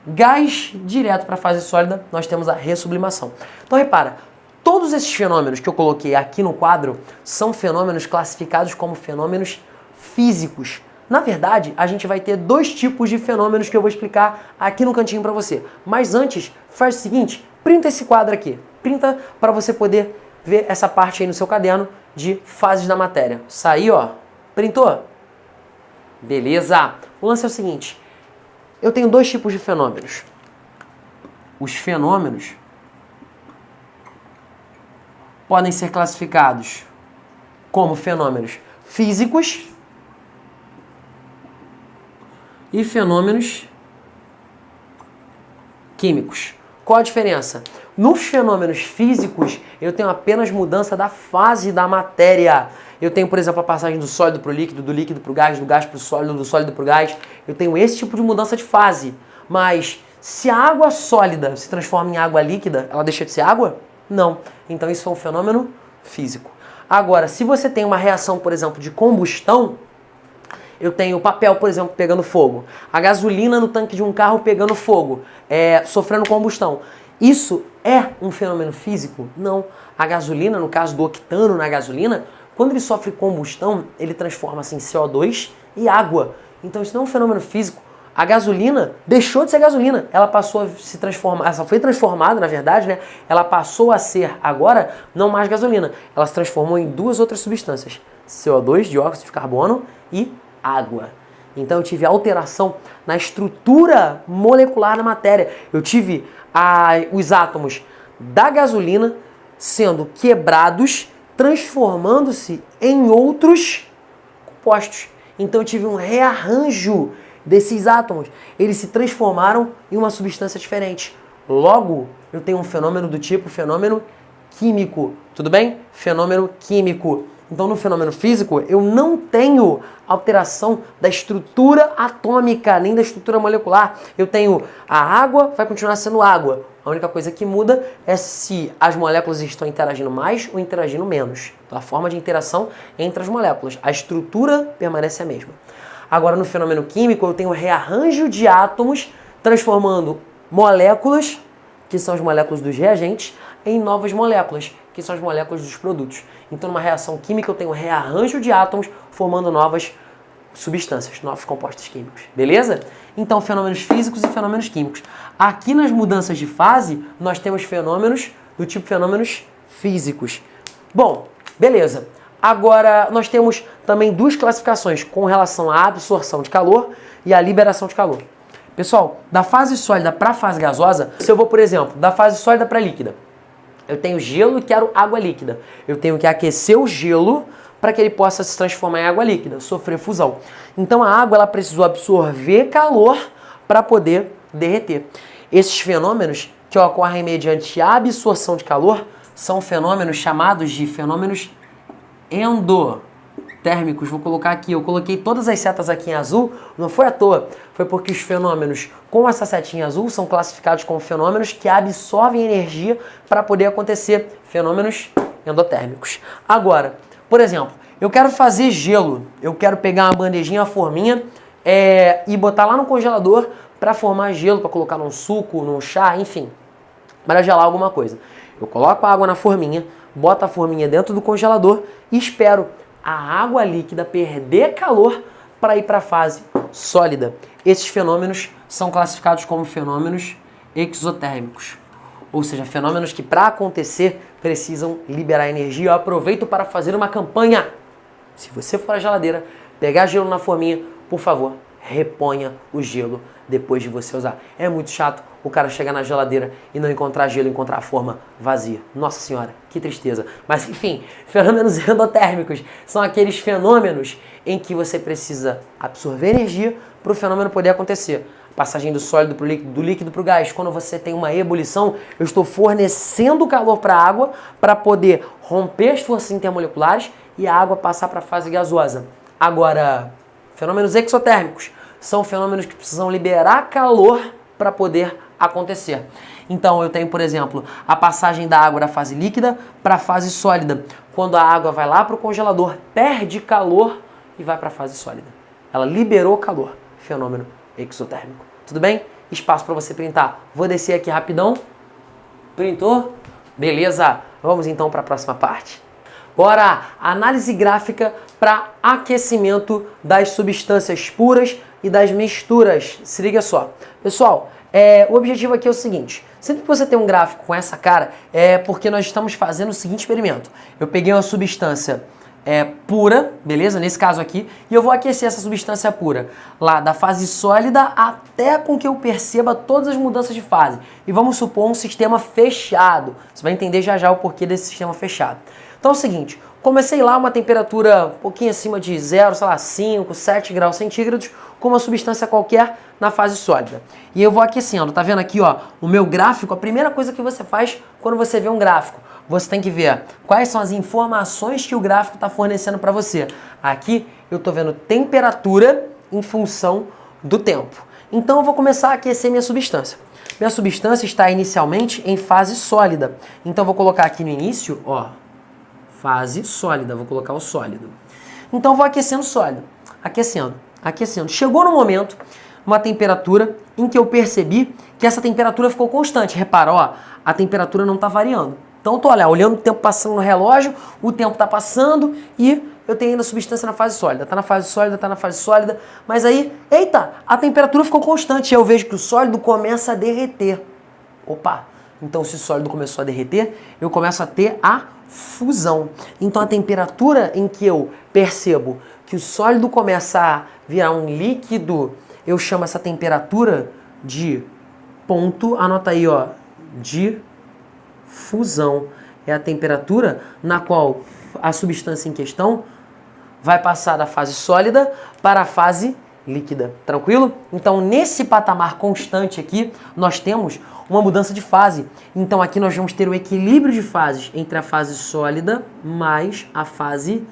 gás direto para a fase sólida, nós temos a ressublimação. Então repara, todos esses fenômenos que eu coloquei aqui no quadro são fenômenos classificados como fenômenos físicos. Na verdade, a gente vai ter dois tipos de fenômenos que eu vou explicar aqui no cantinho para você. Mas antes, faz o seguinte, printa esse quadro aqui. Printa para você poder ver essa parte aí no seu caderno de fases da matéria. Saiu, ó. Printou? Beleza. O lance é o seguinte, eu tenho dois tipos de fenômenos. Os fenômenos podem ser classificados como fenômenos físicos e fenômenos químicos. Qual a diferença? Nos fenômenos físicos, eu tenho apenas mudança da fase da matéria. Eu tenho, por exemplo, a passagem do sólido para o líquido, do líquido para o gás, do gás para o sólido, do sólido para o gás. Eu tenho esse tipo de mudança de fase. Mas se a água sólida se transforma em água líquida, ela deixa de ser água? Não. Então isso é um fenômeno físico. Agora, se você tem uma reação, por exemplo, de combustão, eu tenho papel, por exemplo, pegando fogo, a gasolina no tanque de um carro pegando fogo, é, sofrendo combustão. Isso é um fenômeno físico? Não. A gasolina, no caso do octano na gasolina, quando ele sofre combustão, ele transforma-se em CO2 e água. Então isso não é um fenômeno físico. A gasolina deixou de ser gasolina. Ela passou a se transformar, ela foi transformada, na verdade, né? Ela passou a ser agora não mais gasolina. Ela se transformou em duas outras substâncias: CO2, dióxido de carbono e água. Então eu tive alteração na estrutura molecular da matéria. Eu tive a, os átomos da gasolina sendo quebrados, transformando-se em outros compostos. Então eu tive um rearranjo desses átomos. Eles se transformaram em uma substância diferente. Logo, eu tenho um fenômeno do tipo fenômeno químico. Tudo bem? Fenômeno químico. Então, no fenômeno físico, eu não tenho alteração da estrutura atômica, nem da estrutura molecular. Eu tenho a água, vai continuar sendo água. A única coisa que muda é se as moléculas estão interagindo mais ou interagindo menos. Então, a forma de interação entre as moléculas. A estrutura permanece a mesma. Agora, no fenômeno químico, eu tenho rearranjo de átomos transformando moléculas, que são as moléculas dos reagentes, em novas moléculas, que são as moléculas dos produtos. Então, numa reação química, eu tenho rearranjo de átomos formando novas substâncias, novos compostos químicos. Beleza? Então, fenômenos físicos e fenômenos químicos. Aqui nas mudanças de fase, nós temos fenômenos do tipo fenômenos físicos. Bom, beleza. Agora, nós temos também duas classificações com relação à absorção de calor e à liberação de calor. Pessoal, da fase sólida para a fase gasosa, se eu vou, por exemplo, da fase sólida para líquida, eu tenho gelo e quero água líquida. Eu tenho que aquecer o gelo para que ele possa se transformar em água líquida, sofrer fusão. Então a água ela precisou absorver calor para poder derreter. Esses fenômenos que ocorrem mediante absorção de calor são fenômenos chamados de fenômenos endotérmicos. Vou colocar aqui, eu coloquei todas as setas aqui em azul, não foi à toa, foi porque os fenômenos com essa setinha azul são classificados como fenômenos que absorvem energia para poder acontecer, fenômenos endotérmicos. Agora, por exemplo, eu quero fazer gelo, eu quero pegar uma bandejinha, uma forminha é, e botar lá no congelador para formar gelo, para colocar num suco, num chá, enfim, para gelar alguma coisa. Eu coloco a água na forminha, boto a forminha dentro do congelador e espero a água líquida perder calor para ir para a fase sólida. Esses fenômenos são classificados como fenômenos exotérmicos, ou seja, fenômenos que para acontecer precisam liberar energia. Eu aproveito para fazer uma campanha. Se você for à geladeira, pegar gelo na forminha, por favor, reponha o gelo depois de você usar. É muito chato o cara chegar na geladeira e não encontrar gelo, encontrar a forma vazia. Nossa senhora, que tristeza. Mas enfim, fenômenos endotérmicos são aqueles fenômenos em que você precisa absorver energia para o fenômeno poder acontecer. Passagem do sólido para o líquido, do líquido para o gás. Quando você tem uma ebulição, eu estou fornecendo calor para a água para poder romper as forças intermoleculares e a água passar para a fase gasosa. Agora, fenômenos exotérmicos são fenômenos que precisam liberar calor para poder acontecer. Então eu tenho, por exemplo, a passagem da água da fase líquida para a fase sólida. Quando a água vai lá para o congelador, perde calor e vai para a fase sólida. Ela liberou calor, fenômeno exotérmico. Tudo bem? Espaço para você printar. Vou descer aqui rapidão. Printou? Beleza. Vamos então para a próxima parte. Bora! Análise gráfica para aquecimento das substâncias puras e das misturas. Se liga só. Pessoal, é, o objetivo aqui é o seguinte. Sempre que você tem um gráfico com essa cara, é porque nós estamos fazendo o seguinte experimento. Eu peguei uma substância é, pura, beleza? Nesse caso aqui, e eu vou aquecer essa substância pura lá da fase sólida até com que eu perceba todas as mudanças de fase. E vamos supor um sistema fechado. Você vai entender já já o porquê desse sistema fechado. Então é o seguinte, comecei lá uma temperatura um pouquinho acima de 0, sei lá, 5, 7 graus centígrados, com uma substância qualquer na fase sólida. E eu vou aquecendo, tá vendo aqui ó, o meu gráfico, a primeira coisa que você faz quando você vê um gráfico, você tem que ver quais são as informações que o gráfico está fornecendo para você. Aqui eu estou vendo temperatura em função do tempo. Então eu vou começar a aquecer minha substância. Minha substância está inicialmente em fase sólida. Então eu vou colocar aqui no início, ó, fase sólida, vou colocar o sólido. Então vou aquecendo sólido, aquecendo, aquecendo. Chegou no momento, uma temperatura em que eu percebi que essa temperatura ficou constante. Repara, ó, a temperatura não está variando. Então tô olha, olhando o tempo passando no relógio, o tempo está passando e eu tenho ainda substância na fase sólida. Está na fase sólida, está na fase sólida, mas aí, eita, a temperatura ficou constante. Eu vejo que o sólido começa a derreter. Opa, então se o sólido começou a derreter, eu começo a ter a fusão. Então a temperatura em que eu percebo que o sólido começa a virar um líquido, eu chamo essa temperatura de ponto, anota aí, ó, de fusão. É a temperatura na qual a substância em questão vai passar da fase sólida para a fase líquida. Tranquilo? Então, nesse patamar constante aqui, nós temos uma mudança de fase. Então aqui nós vamos ter o equilíbrio de fases entre a fase sólida mais a fase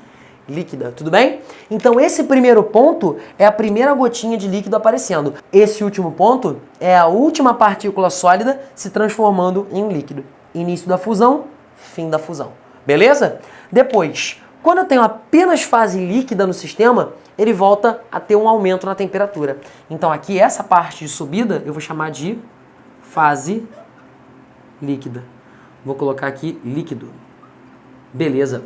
líquida, tudo bem? Então esse primeiro ponto é a primeira gotinha de líquido aparecendo. Esse último ponto é a última partícula sólida se transformando em um líquido. Início da fusão, fim da fusão. Beleza? Depois, quando eu tenho apenas fase líquida no sistema, ele volta a ter um aumento na temperatura. Então aqui essa parte de subida eu vou chamar de fase líquida. Vou colocar aqui líquido. Beleza.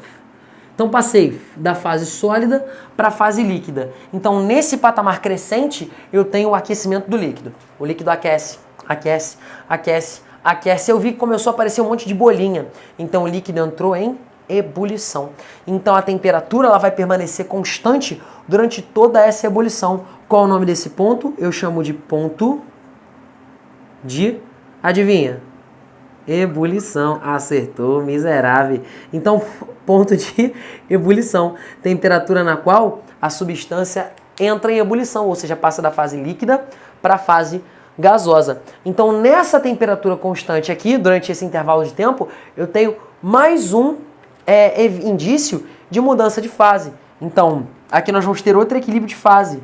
Então passei da fase sólida para a fase líquida. Então nesse patamar crescente eu tenho o aquecimento do líquido. O líquido aquece, aquece, aquece, aquece. Eu vi que começou a aparecer um monte de bolinha. Então o líquido entrou em ebulição. Então a temperatura ela vai permanecer constante durante toda essa ebulição. Qual o nome desse ponto? Eu chamo de ponto de, adivinha? Ebulição. Acertou, miserável. Então, ponto de ebulição. Temperatura na qual a substância entra em ebulição, ou seja, passa da fase líquida para a fase gasosa. Então, nessa temperatura constante aqui, durante esse intervalo de tempo, eu tenho mais um é, indício de mudança de fase. Então, aqui nós vamos ter outro equilíbrio de fase.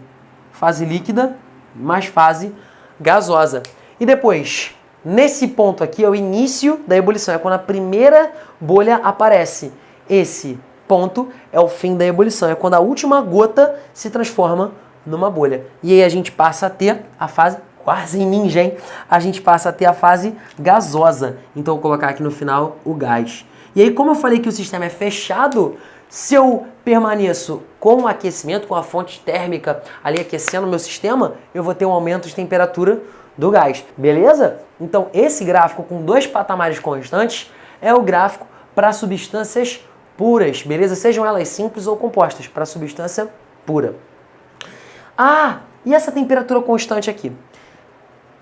Fase líquida mais fase gasosa. E depois, nesse ponto aqui é o início da ebulição, é quando a primeira bolha aparece. Esse ponto é o fim da ebulição, é quando a última gota se transforma numa bolha. E aí a gente passa a ter a fase quase ninja, hein? A gente passa a ter a fase gasosa. Então, vou colocar aqui no final o gás. E aí, como eu falei que o sistema é fechado, se eu permaneço com o aquecimento, com a fonte térmica ali aquecendo o meu sistema, eu vou ter um aumento de temperatura do gás, beleza? Então, esse gráfico com dois patamares constantes é o gráfico para substâncias puras, beleza? Sejam elas simples ou compostas, para substância pura. Ah, e essa temperatura constante aqui?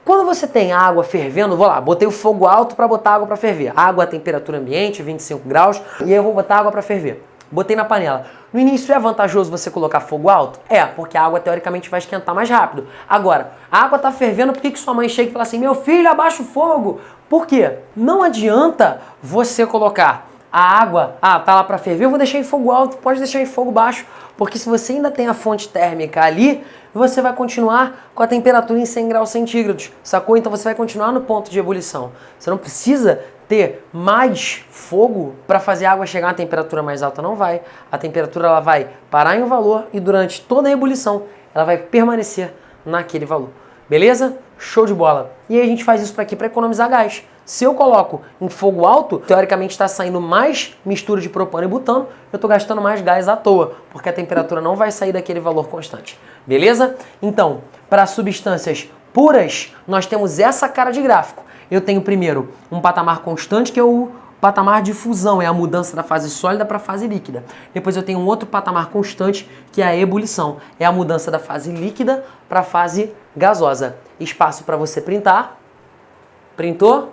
Quando você tem água fervendo, vou lá, botei o fogo alto para botar água para ferver. Água a temperatura ambiente, 25 graus, e aí eu vou botar água para ferver. Botei na panela. No início é vantajoso você colocar fogo alto? É, porque a água teoricamente vai esquentar mais rápido. Agora, a água está fervendo, por que, que sua mãe chega e fala assim, meu filho, abaixa o fogo? Por quê? Não adianta você colocar a água, ah, tá lá para ferver, eu vou deixar em fogo alto, pode deixar em fogo baixo, porque se você ainda tem a fonte térmica ali, você vai continuar com a temperatura em 100 graus centígrados, sacou? Então você vai continuar no ponto de ebulição. Você não precisa ter mais fogo para fazer a água chegar a temperatura mais alta, não vai. A temperatura ela vai parar em um valor e durante toda a ebulição ela vai permanecer naquele valor. Beleza? Show de bola. E aí a gente faz isso para aqui para economizar gás. Se eu coloco em fogo alto, teoricamente está saindo mais mistura de propano e butano, eu estou gastando mais gás à toa, porque a temperatura não vai sair daquele valor constante. Beleza? Então, para substâncias puras, nós temos essa cara de gráfico. Eu tenho primeiro um patamar constante, que é o patamar de fusão, é a mudança da fase sólida para a fase líquida. Depois eu tenho um outro patamar constante, que é a ebulição, é a mudança da fase líquida para a fase gasosa. Espaço para você printar. Printou?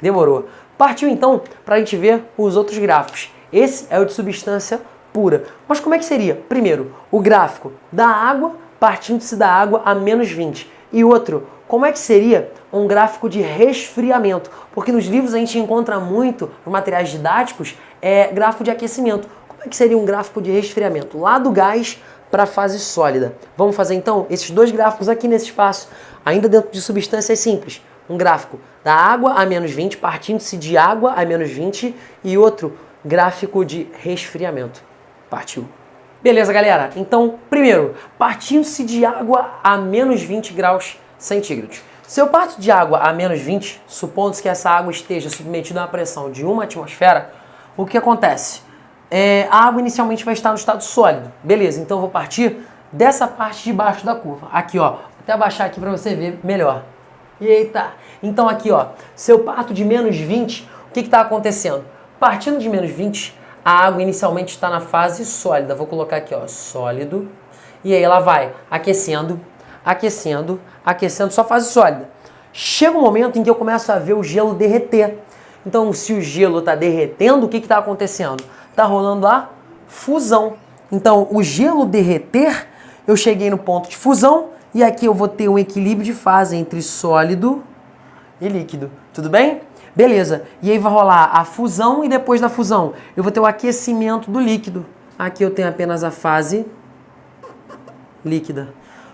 Demorou. Partiu então para a gente ver os outros gráficos. Esse é o de substância pura. Mas como é que seria? Primeiro, o gráfico da água partindo-se da água a menos 20. E outro, como é que seria um gráfico de resfriamento? Porque nos livros a gente encontra muito, nos materiais didáticos, é, gráfico de aquecimento. Como é que seria um gráfico de resfriamento? Lá do gás para a fase sólida. Vamos fazer então esses dois gráficos aqui nesse espaço, ainda dentro de substâncias simples um gráfico da água a menos 20, partindo-se de água a menos 20, e outro gráfico de resfriamento. Partiu. Beleza, galera? Então, primeiro, partindo-se de água a menos 20 graus centígrados. Se eu parto de água a menos 20, supondo que essa água esteja submetida a uma pressão de uma atmosfera, o que acontece? É, a água inicialmente vai estar no estado sólido. Beleza, então eu vou partir dessa parte de baixo da curva. Aqui, ó. Vou até abaixar aqui para você ver melhor. Eita! Então aqui, ó, se eu parto de menos 20, o que está acontecendo? Partindo de menos 20, a água inicialmente está na fase sólida. Vou colocar aqui, ó, sólido. E aí ela vai aquecendo, aquecendo, aquecendo, só fase sólida. Chega um momento em que eu começo a ver o gelo derreter. Então, se o gelo está derretendo, o que está acontecendo? Está rolando a fusão. Então, o gelo derreter, eu cheguei no ponto de fusão, e aqui eu vou ter um equilíbrio de fase entre sólido e líquido. Tudo bem? Beleza. E aí vai rolar a fusão e depois da fusão eu vou ter o aquecimento do líquido. Aqui eu tenho apenas a fase líquida.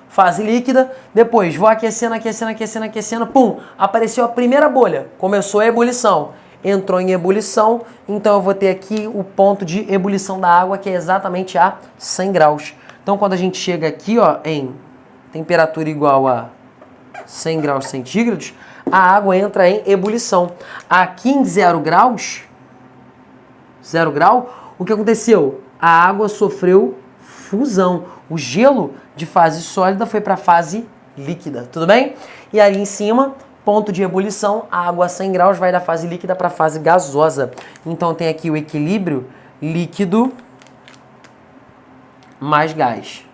Fase líquida, depois vou aquecendo, aquecendo, aquecendo, aquecendo, pum, apareceu a primeira bolha, começou a ebulição, entrou em ebulição, então eu vou ter aqui o ponto de ebulição da água que é exatamente a 100 graus. Então quando a gente chega aqui ó, em temperatura igual a 100 graus centígrados, a água entra em ebulição. Aqui em 0 graus, 0 grau, o que aconteceu? A água sofreu fusão. O gelo de fase sólida foi para fase líquida, tudo bem? E ali em cima, ponto de ebulição, a água a 100 graus vai da fase líquida para a fase gasosa. Então tem aqui o equilíbrio líquido mais gás.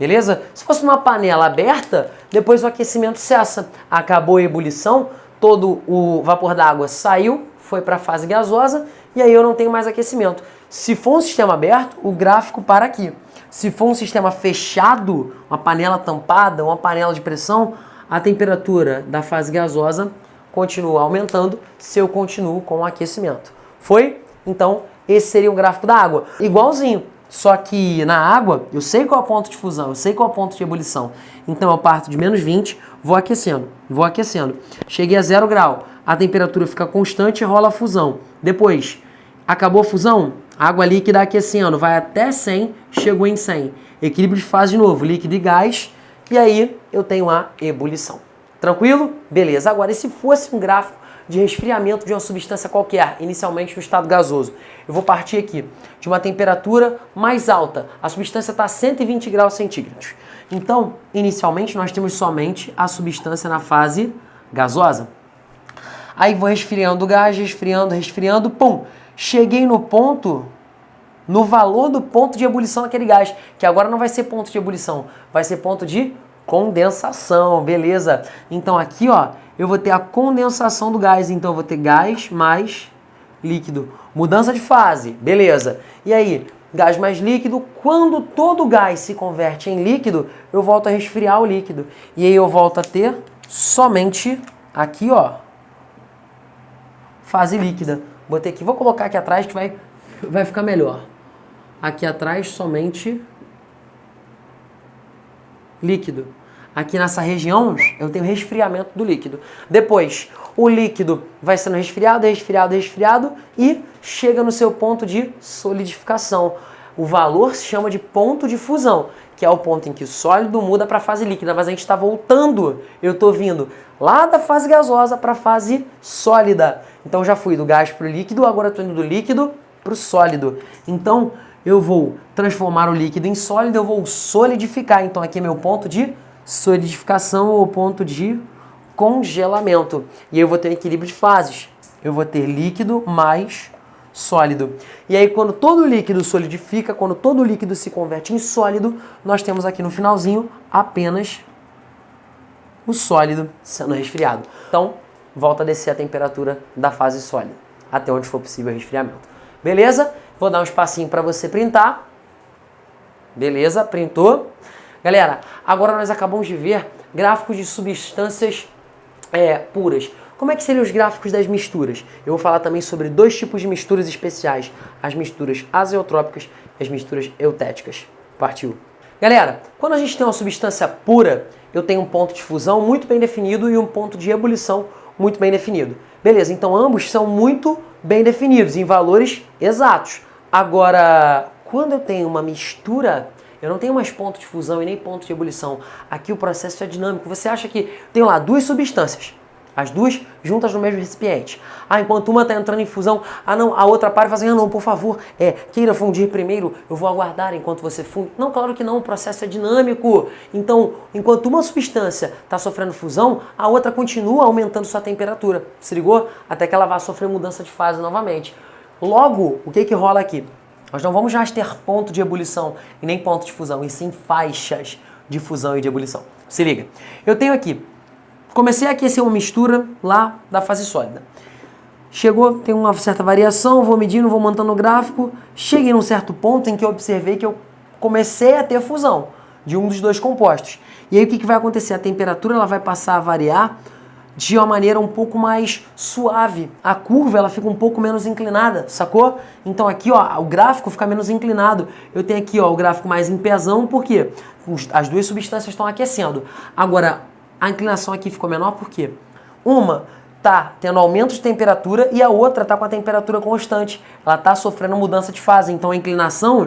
Beleza? Se fosse numa panela aberta, depois o aquecimento cessa. Acabou a ebulição, todo o vapor d'água saiu, foi para a fase gasosa e aí eu não tenho mais aquecimento. Se for um sistema aberto, o gráfico para aqui. Se for um sistema fechado, uma panela tampada, uma panela de pressão, a temperatura da fase gasosa continua aumentando se eu continuo com o aquecimento. Foi? Então, esse seria o gráfico da água. Igualzinho, só que na água, eu sei qual é o ponto de fusão, eu sei qual é o ponto de ebulição. Então eu parto de menos 20, vou aquecendo, vou aquecendo. Cheguei a zero grau, a temperatura fica constante e rola a fusão. Depois, acabou a fusão, água líquida aquecendo, vai até 100, chegou em 100. Equilíbrio de fase de novo, líquido e gás, e aí eu tenho a ebulição. Tranquilo? Beleza. Agora, e se fosse um gráfico de resfriamento de uma substância qualquer, inicialmente no estado gasoso. Eu vou partir aqui de uma temperatura mais alta. A substância está a 120 graus centígrados. Então, inicialmente, nós temos somente a substância na fase gasosa. Aí vou resfriando o gás, resfriando, resfriando, pum! Cheguei no ponto, no valor do ponto de ebulição daquele gás, que agora não vai ser ponto de ebulição, vai ser ponto de condensação, beleza? Então aqui, ó, eu vou ter a condensação do gás, então eu vou ter gás mais líquido. Mudança de fase, beleza. E aí, gás mais líquido, quando todo o gás se converte em líquido, eu volto a resfriar o líquido. E aí eu volto a ter somente aqui, ó, fase líquida. Botei aqui, vou colocar aqui atrás que vai, vai ficar melhor. Aqui atrás somente líquido. Aqui nessa região eu tenho resfriamento do líquido. Depois, o líquido vai sendo resfriado, resfriado, resfriado e chega no seu ponto de solidificação. O valor se chama de ponto de fusão, que é o ponto em que o sólido muda para a fase líquida, mas a gente está voltando. Eu estou vindo lá da fase gasosa para a fase sólida. Então já fui do gás para o líquido, agora estou indo do líquido para o sólido. Então eu vou transformar o líquido em sólido, eu vou solidificar. Então aqui é meu ponto de solidificação ou ponto de congelamento. E eu vou ter equilíbrio de fases. Eu vou ter líquido mais sólido. E aí quando todo líquido solidifica, quando todo líquido se converte em sólido, nós temos aqui no finalzinho apenas o sólido sendo resfriado. Então, volta a descer a temperatura da fase sólida, até onde for possível o resfriamento. Beleza? Vou dar um espacinho para você printar. Beleza? Printou. Galera, agora nós acabamos de ver gráficos de substâncias é, puras. Como é que seriam os gráficos das misturas? Eu vou falar também sobre dois tipos de misturas especiais, as misturas azeotrópicas e as misturas eutéticas. Partiu! Galera, quando a gente tem uma substância pura, eu tenho um ponto de fusão muito bem definido e um ponto de ebulição muito bem definido. Beleza, então ambos são muito bem definidos, em valores exatos. Agora, quando eu tenho uma mistura eu não tenho mais ponto de fusão e nem ponto de ebulição. Aqui o processo é dinâmico. Você acha que tem lá duas substâncias, as duas juntas no mesmo recipiente. Ah, enquanto uma está entrando em fusão, ah não, a outra para e fala assim, ah não, por favor, é, queira fundir primeiro, eu vou aguardar enquanto você funde. Não, claro que não, o processo é dinâmico. Então, enquanto uma substância está sofrendo fusão, a outra continua aumentando sua temperatura. Se ligou? Até que ela vá sofrer mudança de fase novamente. Logo, o que que rola aqui? Nós não vamos mais ter ponto de ebulição e nem ponto de fusão, e sim faixas de fusão e de ebulição. Se liga. Eu tenho aqui, comecei a aquecer uma mistura lá da fase sólida. Chegou, tem uma certa variação, vou medindo, vou montando o gráfico. Cheguei num certo ponto em que eu observei que eu comecei a ter fusão de um dos dois compostos. E aí o que, que vai acontecer? A temperatura ela vai passar a variar de uma maneira um pouco mais suave. A curva ela fica um pouco menos inclinada, sacou? Então aqui ó, o gráfico fica menos inclinado. Eu tenho aqui ó, o gráfico mais em pezão, porque as duas substâncias estão aquecendo. Agora, a inclinação aqui ficou menor porque uma tá tendo aumento de temperatura e a outra tá com a temperatura constante. Ela tá sofrendo mudança de fase, então a inclinação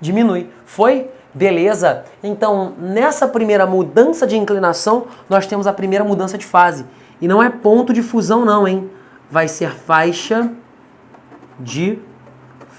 diminui. Foi? Beleza? Então, nessa primeira mudança de inclinação, nós temos a primeira mudança de fase. E não é ponto de fusão não, hein? Vai ser faixa de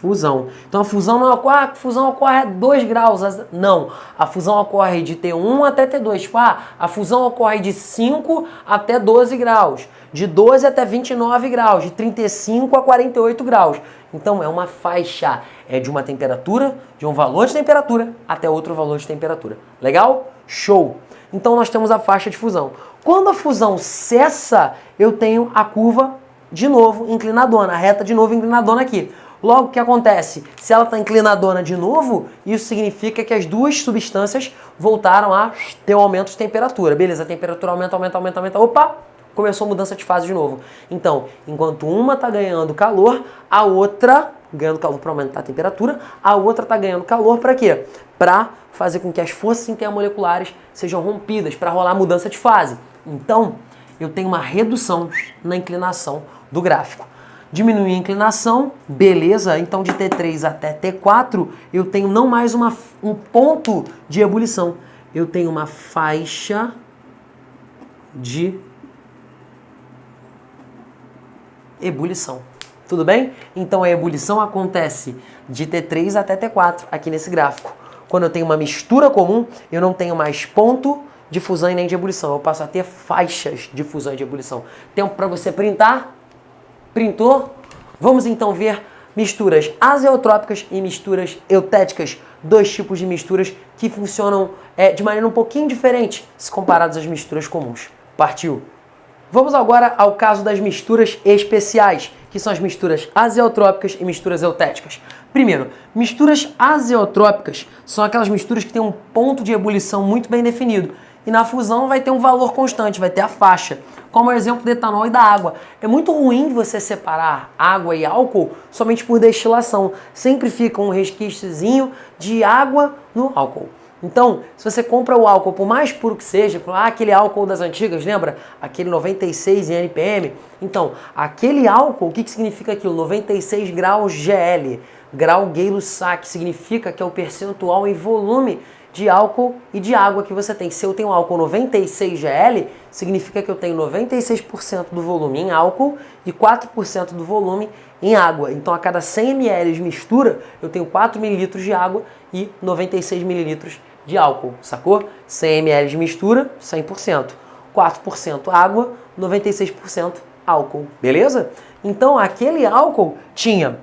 fusão. Então a fusão não ocorre, a fusão ocorre a 2 graus. Não, a fusão ocorre de T1 até T2. Tipo, ah, a fusão ocorre de 5 até 12 graus, de 12 até 29 graus, de 35 a 48 graus. Então é uma faixa, é de uma temperatura, de um valor de temperatura até outro valor de temperatura. Legal? Show! Então nós temos a faixa de fusão. Quando a fusão cessa, eu tenho a curva de novo inclinadona, a reta de novo inclinadona aqui. Logo, o que acontece? Se ela está inclinadona de novo, isso significa que as duas substâncias voltaram a ter um aumento de temperatura. Beleza, a temperatura aumenta, aumenta, aumenta, aumenta. Opa! Começou a mudança de fase de novo. Então, enquanto uma está ganhando calor, a outra ganhando calor para aumentar a temperatura, a outra está ganhando calor para quê? Para fazer com que as forças intermoleculares sejam rompidas, para rolar mudança de fase. Então, eu tenho uma redução na inclinação do gráfico. Diminuir a inclinação, beleza, então de T3 até T4 eu tenho não mais uma, um ponto de ebulição, eu tenho uma faixa de ebulição. Tudo bem? Então a ebulição acontece de T3 até T4 aqui nesse gráfico. Quando eu tenho uma mistura comum, eu não tenho mais ponto de fusão e nem de ebulição. Eu passo a ter faixas de fusão e de ebulição. Tempo para você printar? Printou? Vamos então ver misturas azeotrópicas e misturas eutéticas. Dois tipos de misturas que funcionam é, de maneira um pouquinho diferente se comparados às misturas comuns. Partiu! Vamos agora ao caso das misturas especiais, que são as misturas azeotrópicas e misturas eutéticas. Primeiro, misturas azeotrópicas são aquelas misturas que têm um ponto de ebulição muito bem definido. E na fusão vai ter um valor constante, vai ter a faixa, como o exemplo do etanol e da água. É muito ruim você separar água e álcool somente por destilação. Sempre fica um resquíciozinho de água no álcool. Então, se você compra o álcool, por mais puro que seja, ah, aquele álcool das antigas, lembra? Aquele 96 em NPM. Então, aquele álcool, o que, que significa aquilo? 96 graus GL, grau Gay-Lussac, significa que é o percentual em volume de álcool e de água que você tem. Se eu tenho álcool 96 GL, significa que eu tenho 96% do volume em álcool e 4% do volume em água. Então, a cada 100 ml de mistura, eu tenho 4 ml de água e 96 ml de álcool, sacou? 100 ml de mistura, 100%. 4% água, 96% álcool, beleza? Então, aquele álcool tinha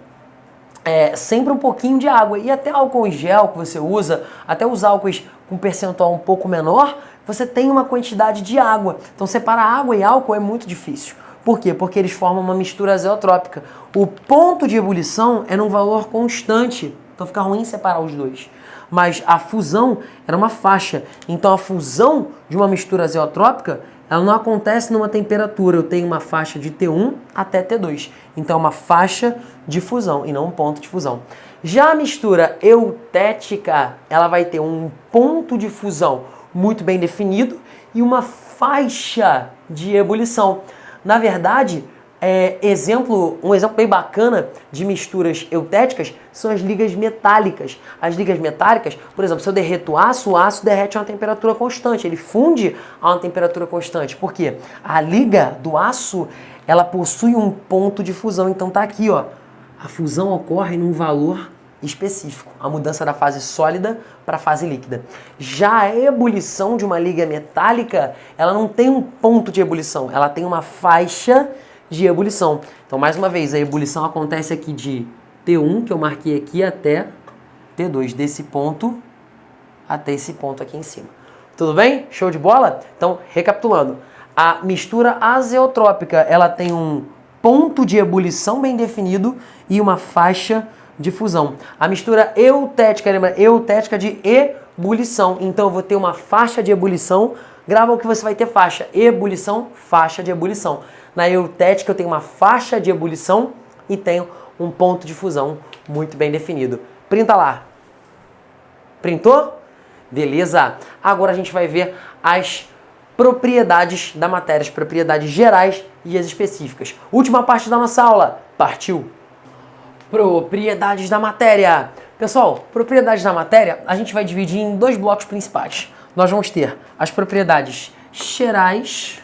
é, sempre um pouquinho de água. E até álcool em gel que você usa, até os álcools com percentual um pouco menor, você tem uma quantidade de água. Então separar água e álcool é muito difícil. Por quê? Porque eles formam uma mistura azeotrópica. O ponto de ebulição é num valor constante, então fica ruim separar os dois. Mas a fusão era uma faixa. Então a fusão de uma mistura azeotrópica ela não acontece numa temperatura. Eu tenho uma faixa de T1 até T2. Então é uma faixa de fusão e não um ponto de fusão. Já a mistura eutética, ela vai ter um ponto de fusão muito bem definido e uma faixa de ebulição. Na verdade, é, exemplo, um exemplo bem bacana de misturas eutéticas são as ligas metálicas. As ligas metálicas, por exemplo, se eu derreto aço, o aço derrete a uma temperatura constante, ele funde a uma temperatura constante. Por quê? A liga do aço, ela possui um ponto de fusão, então tá aqui, ó. A fusão ocorre num valor específico, a mudança da fase sólida para a fase líquida. Já a ebulição de uma liga metálica, ela não tem um ponto de ebulição, ela tem uma faixa de ebulição. Então, mais uma vez, a ebulição acontece aqui de T1, que eu marquei aqui, até T2, desse ponto até esse ponto aqui em cima. Tudo bem? Show de bola? Então, recapitulando. A mistura azeotrópica, ela tem um ponto de ebulição bem definido e uma faixa de fusão. A mistura eutética, lembra? Eutética de ebulição. Então, eu vou ter uma faixa de ebulição. Grava o que você vai ter faixa. Ebulição, faixa de ebulição. Na eutética eu tenho uma faixa de ebulição e tenho um ponto de fusão muito bem definido. Printa lá. Printou? Beleza. Agora a gente vai ver as propriedades da matéria, as propriedades gerais e as específicas. Última parte da nossa aula. Partiu! Propriedades da matéria. Pessoal, propriedades da matéria a gente vai dividir em dois blocos principais. Nós vamos ter as propriedades gerais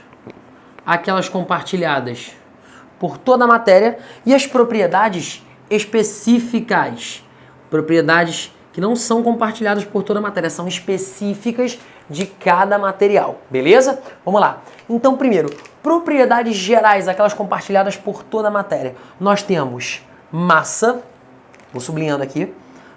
aquelas compartilhadas por toda a matéria e as propriedades específicas. Propriedades que não são compartilhadas por toda a matéria, são específicas de cada material, beleza? Vamos lá. Então, primeiro, propriedades gerais, aquelas compartilhadas por toda a matéria. Nós temos massa, vou sublinhando aqui,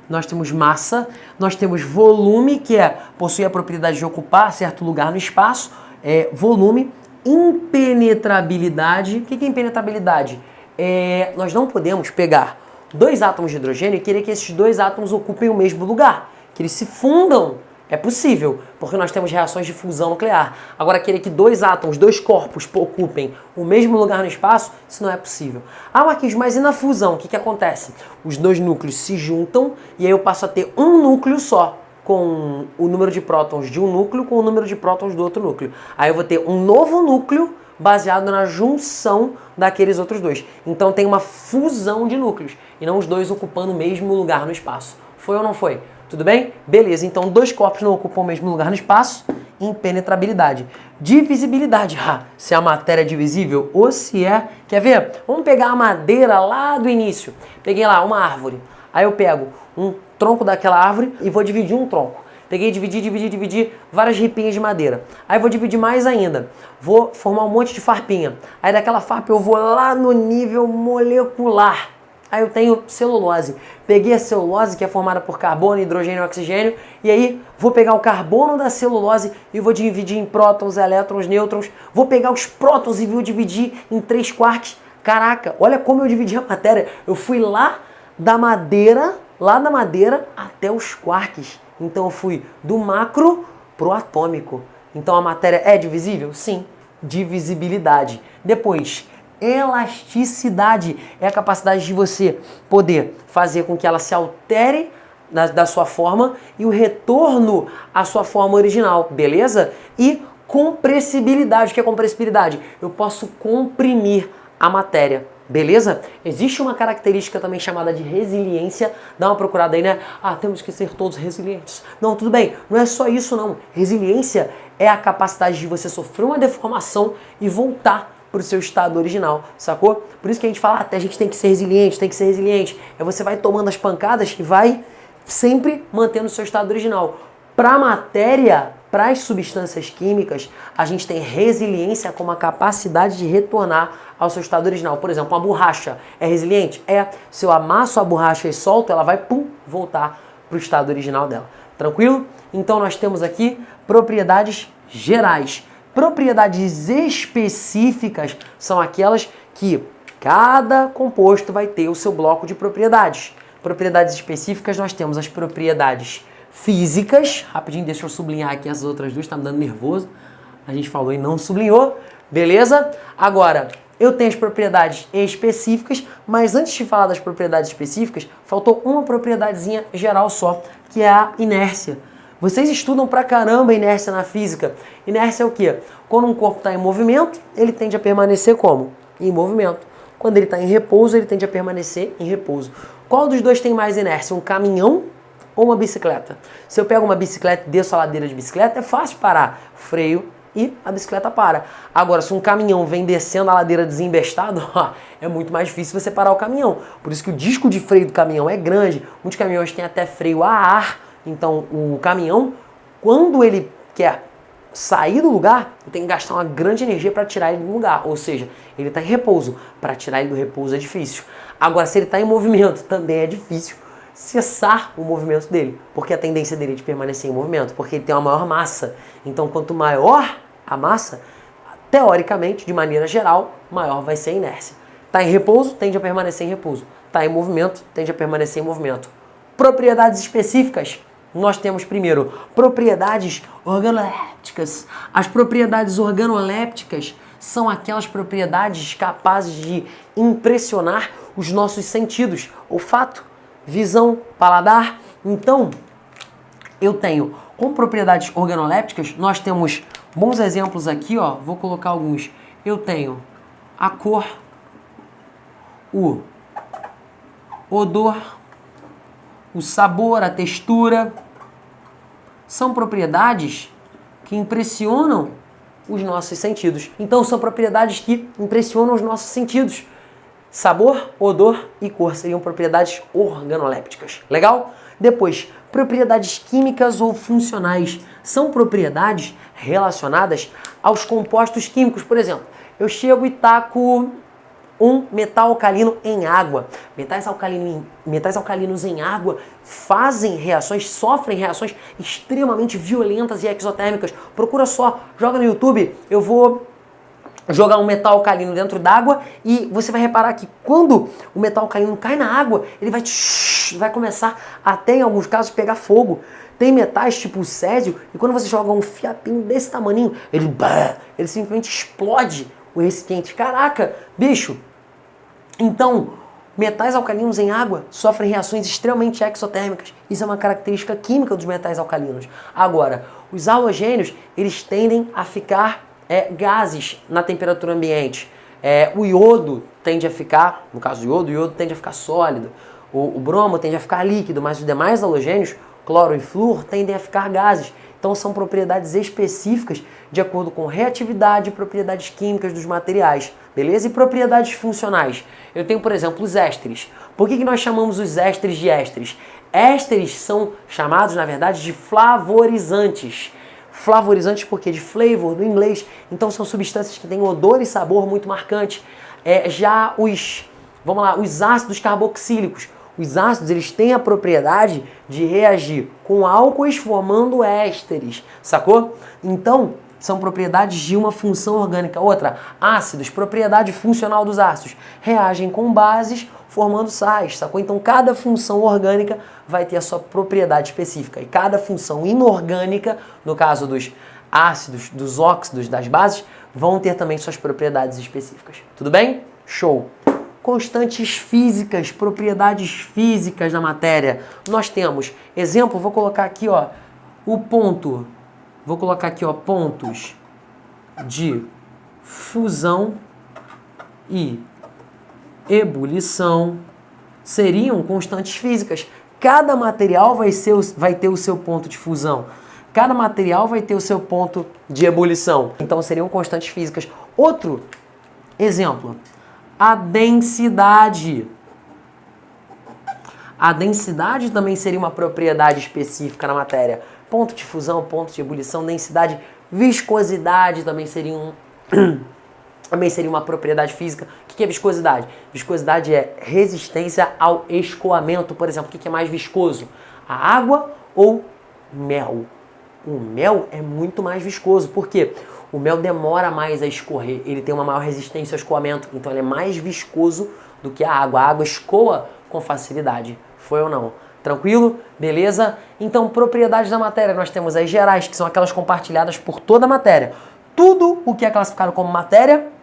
nós temos massa, nós temos volume, que é possui a propriedade de ocupar certo lugar no espaço, é, volume, impenetrabilidade. O que é impenetrabilidade? É, nós não podemos pegar dois átomos de hidrogênio e querer que esses dois átomos ocupem o mesmo lugar, que eles se fundam é possível, porque nós temos reações de fusão nuclear. Agora, querer que dois átomos, dois corpos ocupem o mesmo lugar no espaço, isso não é possível. Ah, Marquinhos, mas e na fusão? O que, que acontece? Os dois núcleos se juntam e aí eu passo a ter um núcleo só, com o número de prótons de um núcleo com o número de prótons do outro núcleo. Aí eu vou ter um novo núcleo baseado na junção daqueles outros dois. Então tem uma fusão de núcleos e não os dois ocupando o mesmo lugar no espaço. Foi ou não foi? Tudo bem? Beleza, então dois corpos não ocupam o mesmo lugar no espaço. Impenetrabilidade. Divisibilidade. Ah, se a matéria é divisível ou se é. Quer ver? Vamos pegar a madeira lá do início. Peguei lá uma árvore. Aí eu pego um tronco daquela árvore e vou dividir um tronco. Peguei, dividi, dividi, dividi várias ripinhas de madeira. Aí vou dividir mais ainda. Vou formar um monte de farpinha. Aí daquela farpa eu vou lá no nível molecular. Aí eu tenho celulose. Peguei a celulose, que é formada por carbono, hidrogênio e oxigênio, e aí vou pegar o carbono da celulose e vou dividir em prótons, elétrons, nêutrons. Vou pegar os prótons e vou dividir em três quarks. Caraca, olha como eu dividi a matéria. Eu fui lá da madeira, lá da madeira até os quarks. Então eu fui do macro pro atômico. Então a matéria é divisível? Sim. Divisibilidade. Depois, elasticidade é a capacidade de você poder fazer com que ela se altere da, da sua forma e o retorno à sua forma original, beleza? E compressibilidade. O que é compressibilidade? Eu posso comprimir a matéria. Beleza? Existe uma característica também chamada de resiliência. Dá uma procurada aí, né? Ah, temos que ser todos resilientes. Não, tudo bem. Não é só isso, não. Resiliência é a capacidade de você sofrer uma deformação e voltar para o seu estado original, sacou? Por isso que a gente fala, até ah, a gente tem que ser resiliente, tem que ser resiliente. É você vai tomando as pancadas e vai sempre mantendo o seu estado original. Para a matéria, para as substâncias químicas, a gente tem resiliência como a capacidade de retornar ao seu estado original. Por exemplo, uma borracha é resiliente? É. Se eu amasso a borracha e solto, ela vai pum, voltar para o estado original dela. Tranquilo? Então nós temos aqui propriedades gerais. Propriedades específicas são aquelas que cada composto vai ter o seu bloco de propriedades. Propriedades específicas nós temos as propriedades físicas. Rapidinho, deixa eu sublinhar aqui as outras duas, tá me dando nervoso. A gente falou e não sublinhou, beleza? Agora, eu tenho as propriedades específicas, mas antes de falar das propriedades específicas, faltou uma propriedadezinha geral só, que é a inércia. Vocês estudam pra caramba inércia na física. Inércia é o quê? Quando um corpo está em movimento, ele tende a permanecer como? Em movimento. Quando ele está em repouso, ele tende a permanecer em repouso. Qual dos dois tem mais inércia? Um caminhão ou uma bicicleta? Se eu pego uma bicicleta e desço a ladeira de bicicleta, é fácil parar. Freio e a bicicleta para. Agora, se um caminhão vem descendo a ladeira desembestado, é muito mais difícil você parar o caminhão. Por isso que o disco de freio do caminhão é grande. Muitos caminhões têm até freio a ar então, o caminhão, quando ele quer sair do lugar, tenho que gastar uma grande energia para tirar ele do lugar. Ou seja, ele está em repouso. Para tirar ele do repouso é difícil. Agora, se ele está em movimento, também é difícil cessar o movimento dele, porque a tendência dele é de permanecer em movimento, porque ele tem uma maior massa. Então, quanto maior a massa, teoricamente, de maneira geral, maior vai ser a inércia. Está em repouso, tende a permanecer em repouso. Está em movimento, tende a permanecer em movimento. Propriedades específicas nós temos primeiro propriedades organolépticas. As propriedades organolépticas são aquelas propriedades capazes de impressionar os nossos sentidos, olfato, visão, paladar. Então, eu tenho com propriedades organolépticas, nós temos bons exemplos aqui, ó, vou colocar alguns. Eu tenho a cor, o odor, o sabor, a textura, são propriedades que impressionam os nossos sentidos. Então são propriedades que impressionam os nossos sentidos. Sabor, odor e cor seriam propriedades organolépticas. Legal? Depois, propriedades químicas ou funcionais são propriedades relacionadas aos compostos químicos. Por exemplo, eu chego e taco um metal alcalino em água. Metais, alcalino, metais alcalinos em água fazem reações, sofrem reações extremamente violentas e exotérmicas. Procura só, joga no YouTube, eu vou jogar um metal alcalino dentro d'água e você vai reparar que quando o metal alcalino cai na água, ele vai, vai começar até em alguns casos pegar fogo. Tem metais tipo o césio e quando você joga um fiapinho desse tamanho, ele, ele simplesmente explode o recipiente. Caraca, bicho, então, metais alcalinos em água sofrem reações extremamente exotérmicas. Isso é uma característica química dos metais alcalinos. Agora, os halogênios, eles tendem a ficar é, gases na temperatura ambiente. É, o iodo tende a ficar, no caso do iodo, o iodo tende a ficar sólido. O, o bromo tende a ficar líquido, mas os demais halogênios, cloro e flúor, tendem a ficar gases. Então são propriedades específicas de acordo com reatividade e propriedades químicas dos materiais, beleza? E propriedades funcionais. Eu tenho, por exemplo, os ésteres. Por que, que nós chamamos os ésteres de ésteres? Ésteres são chamados, na verdade, de flavorizantes. Flavorizantes porque de flavor, do inglês. Então são substâncias que têm odor e sabor muito marcante. É, já os, vamos lá, os ácidos carboxílicos os ácidos eles têm a propriedade de reagir com álcoois formando ésteres, sacou? Então, são propriedades de uma função orgânica. Outra, ácidos, propriedade funcional dos ácidos, reagem com bases formando sais, sacou? Então, cada função orgânica vai ter a sua propriedade específica e cada função inorgânica, no caso dos ácidos, dos óxidos, das bases, vão ter também suas propriedades específicas. Tudo bem? Show! constantes físicas, propriedades físicas da matéria. Nós temos, exemplo, vou colocar aqui, ó, o ponto, vou colocar aqui, ó, pontos de fusão e ebulição seriam constantes físicas. Cada material vai, ser, vai ter o seu ponto de fusão. Cada material vai ter o seu ponto de ebulição. Então seriam constantes físicas. Outro exemplo, a densidade. A densidade também seria uma propriedade específica na matéria. Ponto de fusão, ponto de ebulição, densidade, viscosidade também seria um também seria uma propriedade física. Que é viscosidade? Viscosidade é resistência ao escoamento. Por exemplo, o que é mais viscoso? A água ou mel? O mel é muito mais viscoso. Por quê? O mel demora mais a escorrer, ele tem uma maior resistência ao escoamento, então ele é mais viscoso do que a água. A água escoa com facilidade. Foi ou não? Tranquilo? Beleza? Então, propriedades da matéria, nós temos as gerais, que são aquelas compartilhadas por toda a matéria. Tudo o que é classificado como matéria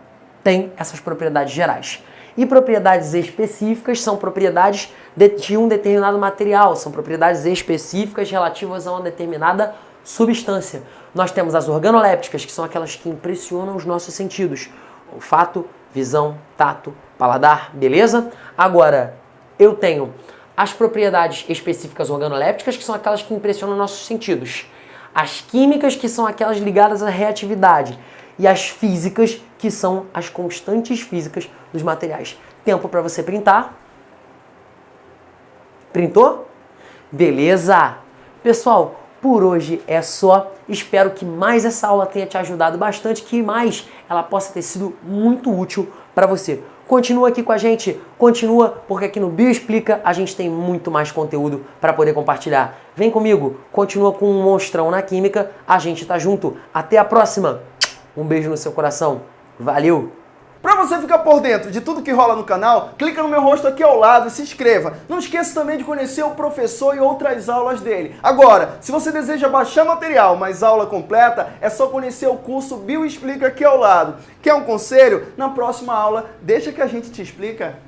tem essas propriedades gerais. E propriedades específicas são propriedades de um determinado material, são propriedades específicas relativas a uma determinada substância. Nós temos as organolépticas, que são aquelas que impressionam os nossos sentidos. Olfato, visão, tato, paladar, beleza? Agora, eu tenho as propriedades específicas organolépticas, que são aquelas que impressionam nossos sentidos. As químicas, que são aquelas ligadas à reatividade. E as físicas, que são as constantes físicas dos materiais. Tempo para você printar. Printou? Beleza! Pessoal, por hoje é só. Espero que mais essa aula tenha te ajudado bastante, que mais ela possa ter sido muito útil para você. Continua aqui com a gente, continua, porque aqui no Bio Explica a gente tem muito mais conteúdo para poder compartilhar. Vem comigo, continua com um monstrão na química, a gente tá junto. Até a próxima. Um beijo no seu coração. Valeu! Para você ficar por dentro de tudo que rola no canal, clica no meu rosto aqui ao lado e se inscreva. Não esqueça também de conhecer o professor e outras aulas dele. Agora, se você deseja baixar material, mas aula completa, é só conhecer o curso Bio Explica aqui ao lado. Quer um conselho? Na próxima aula, deixa que a gente te explica.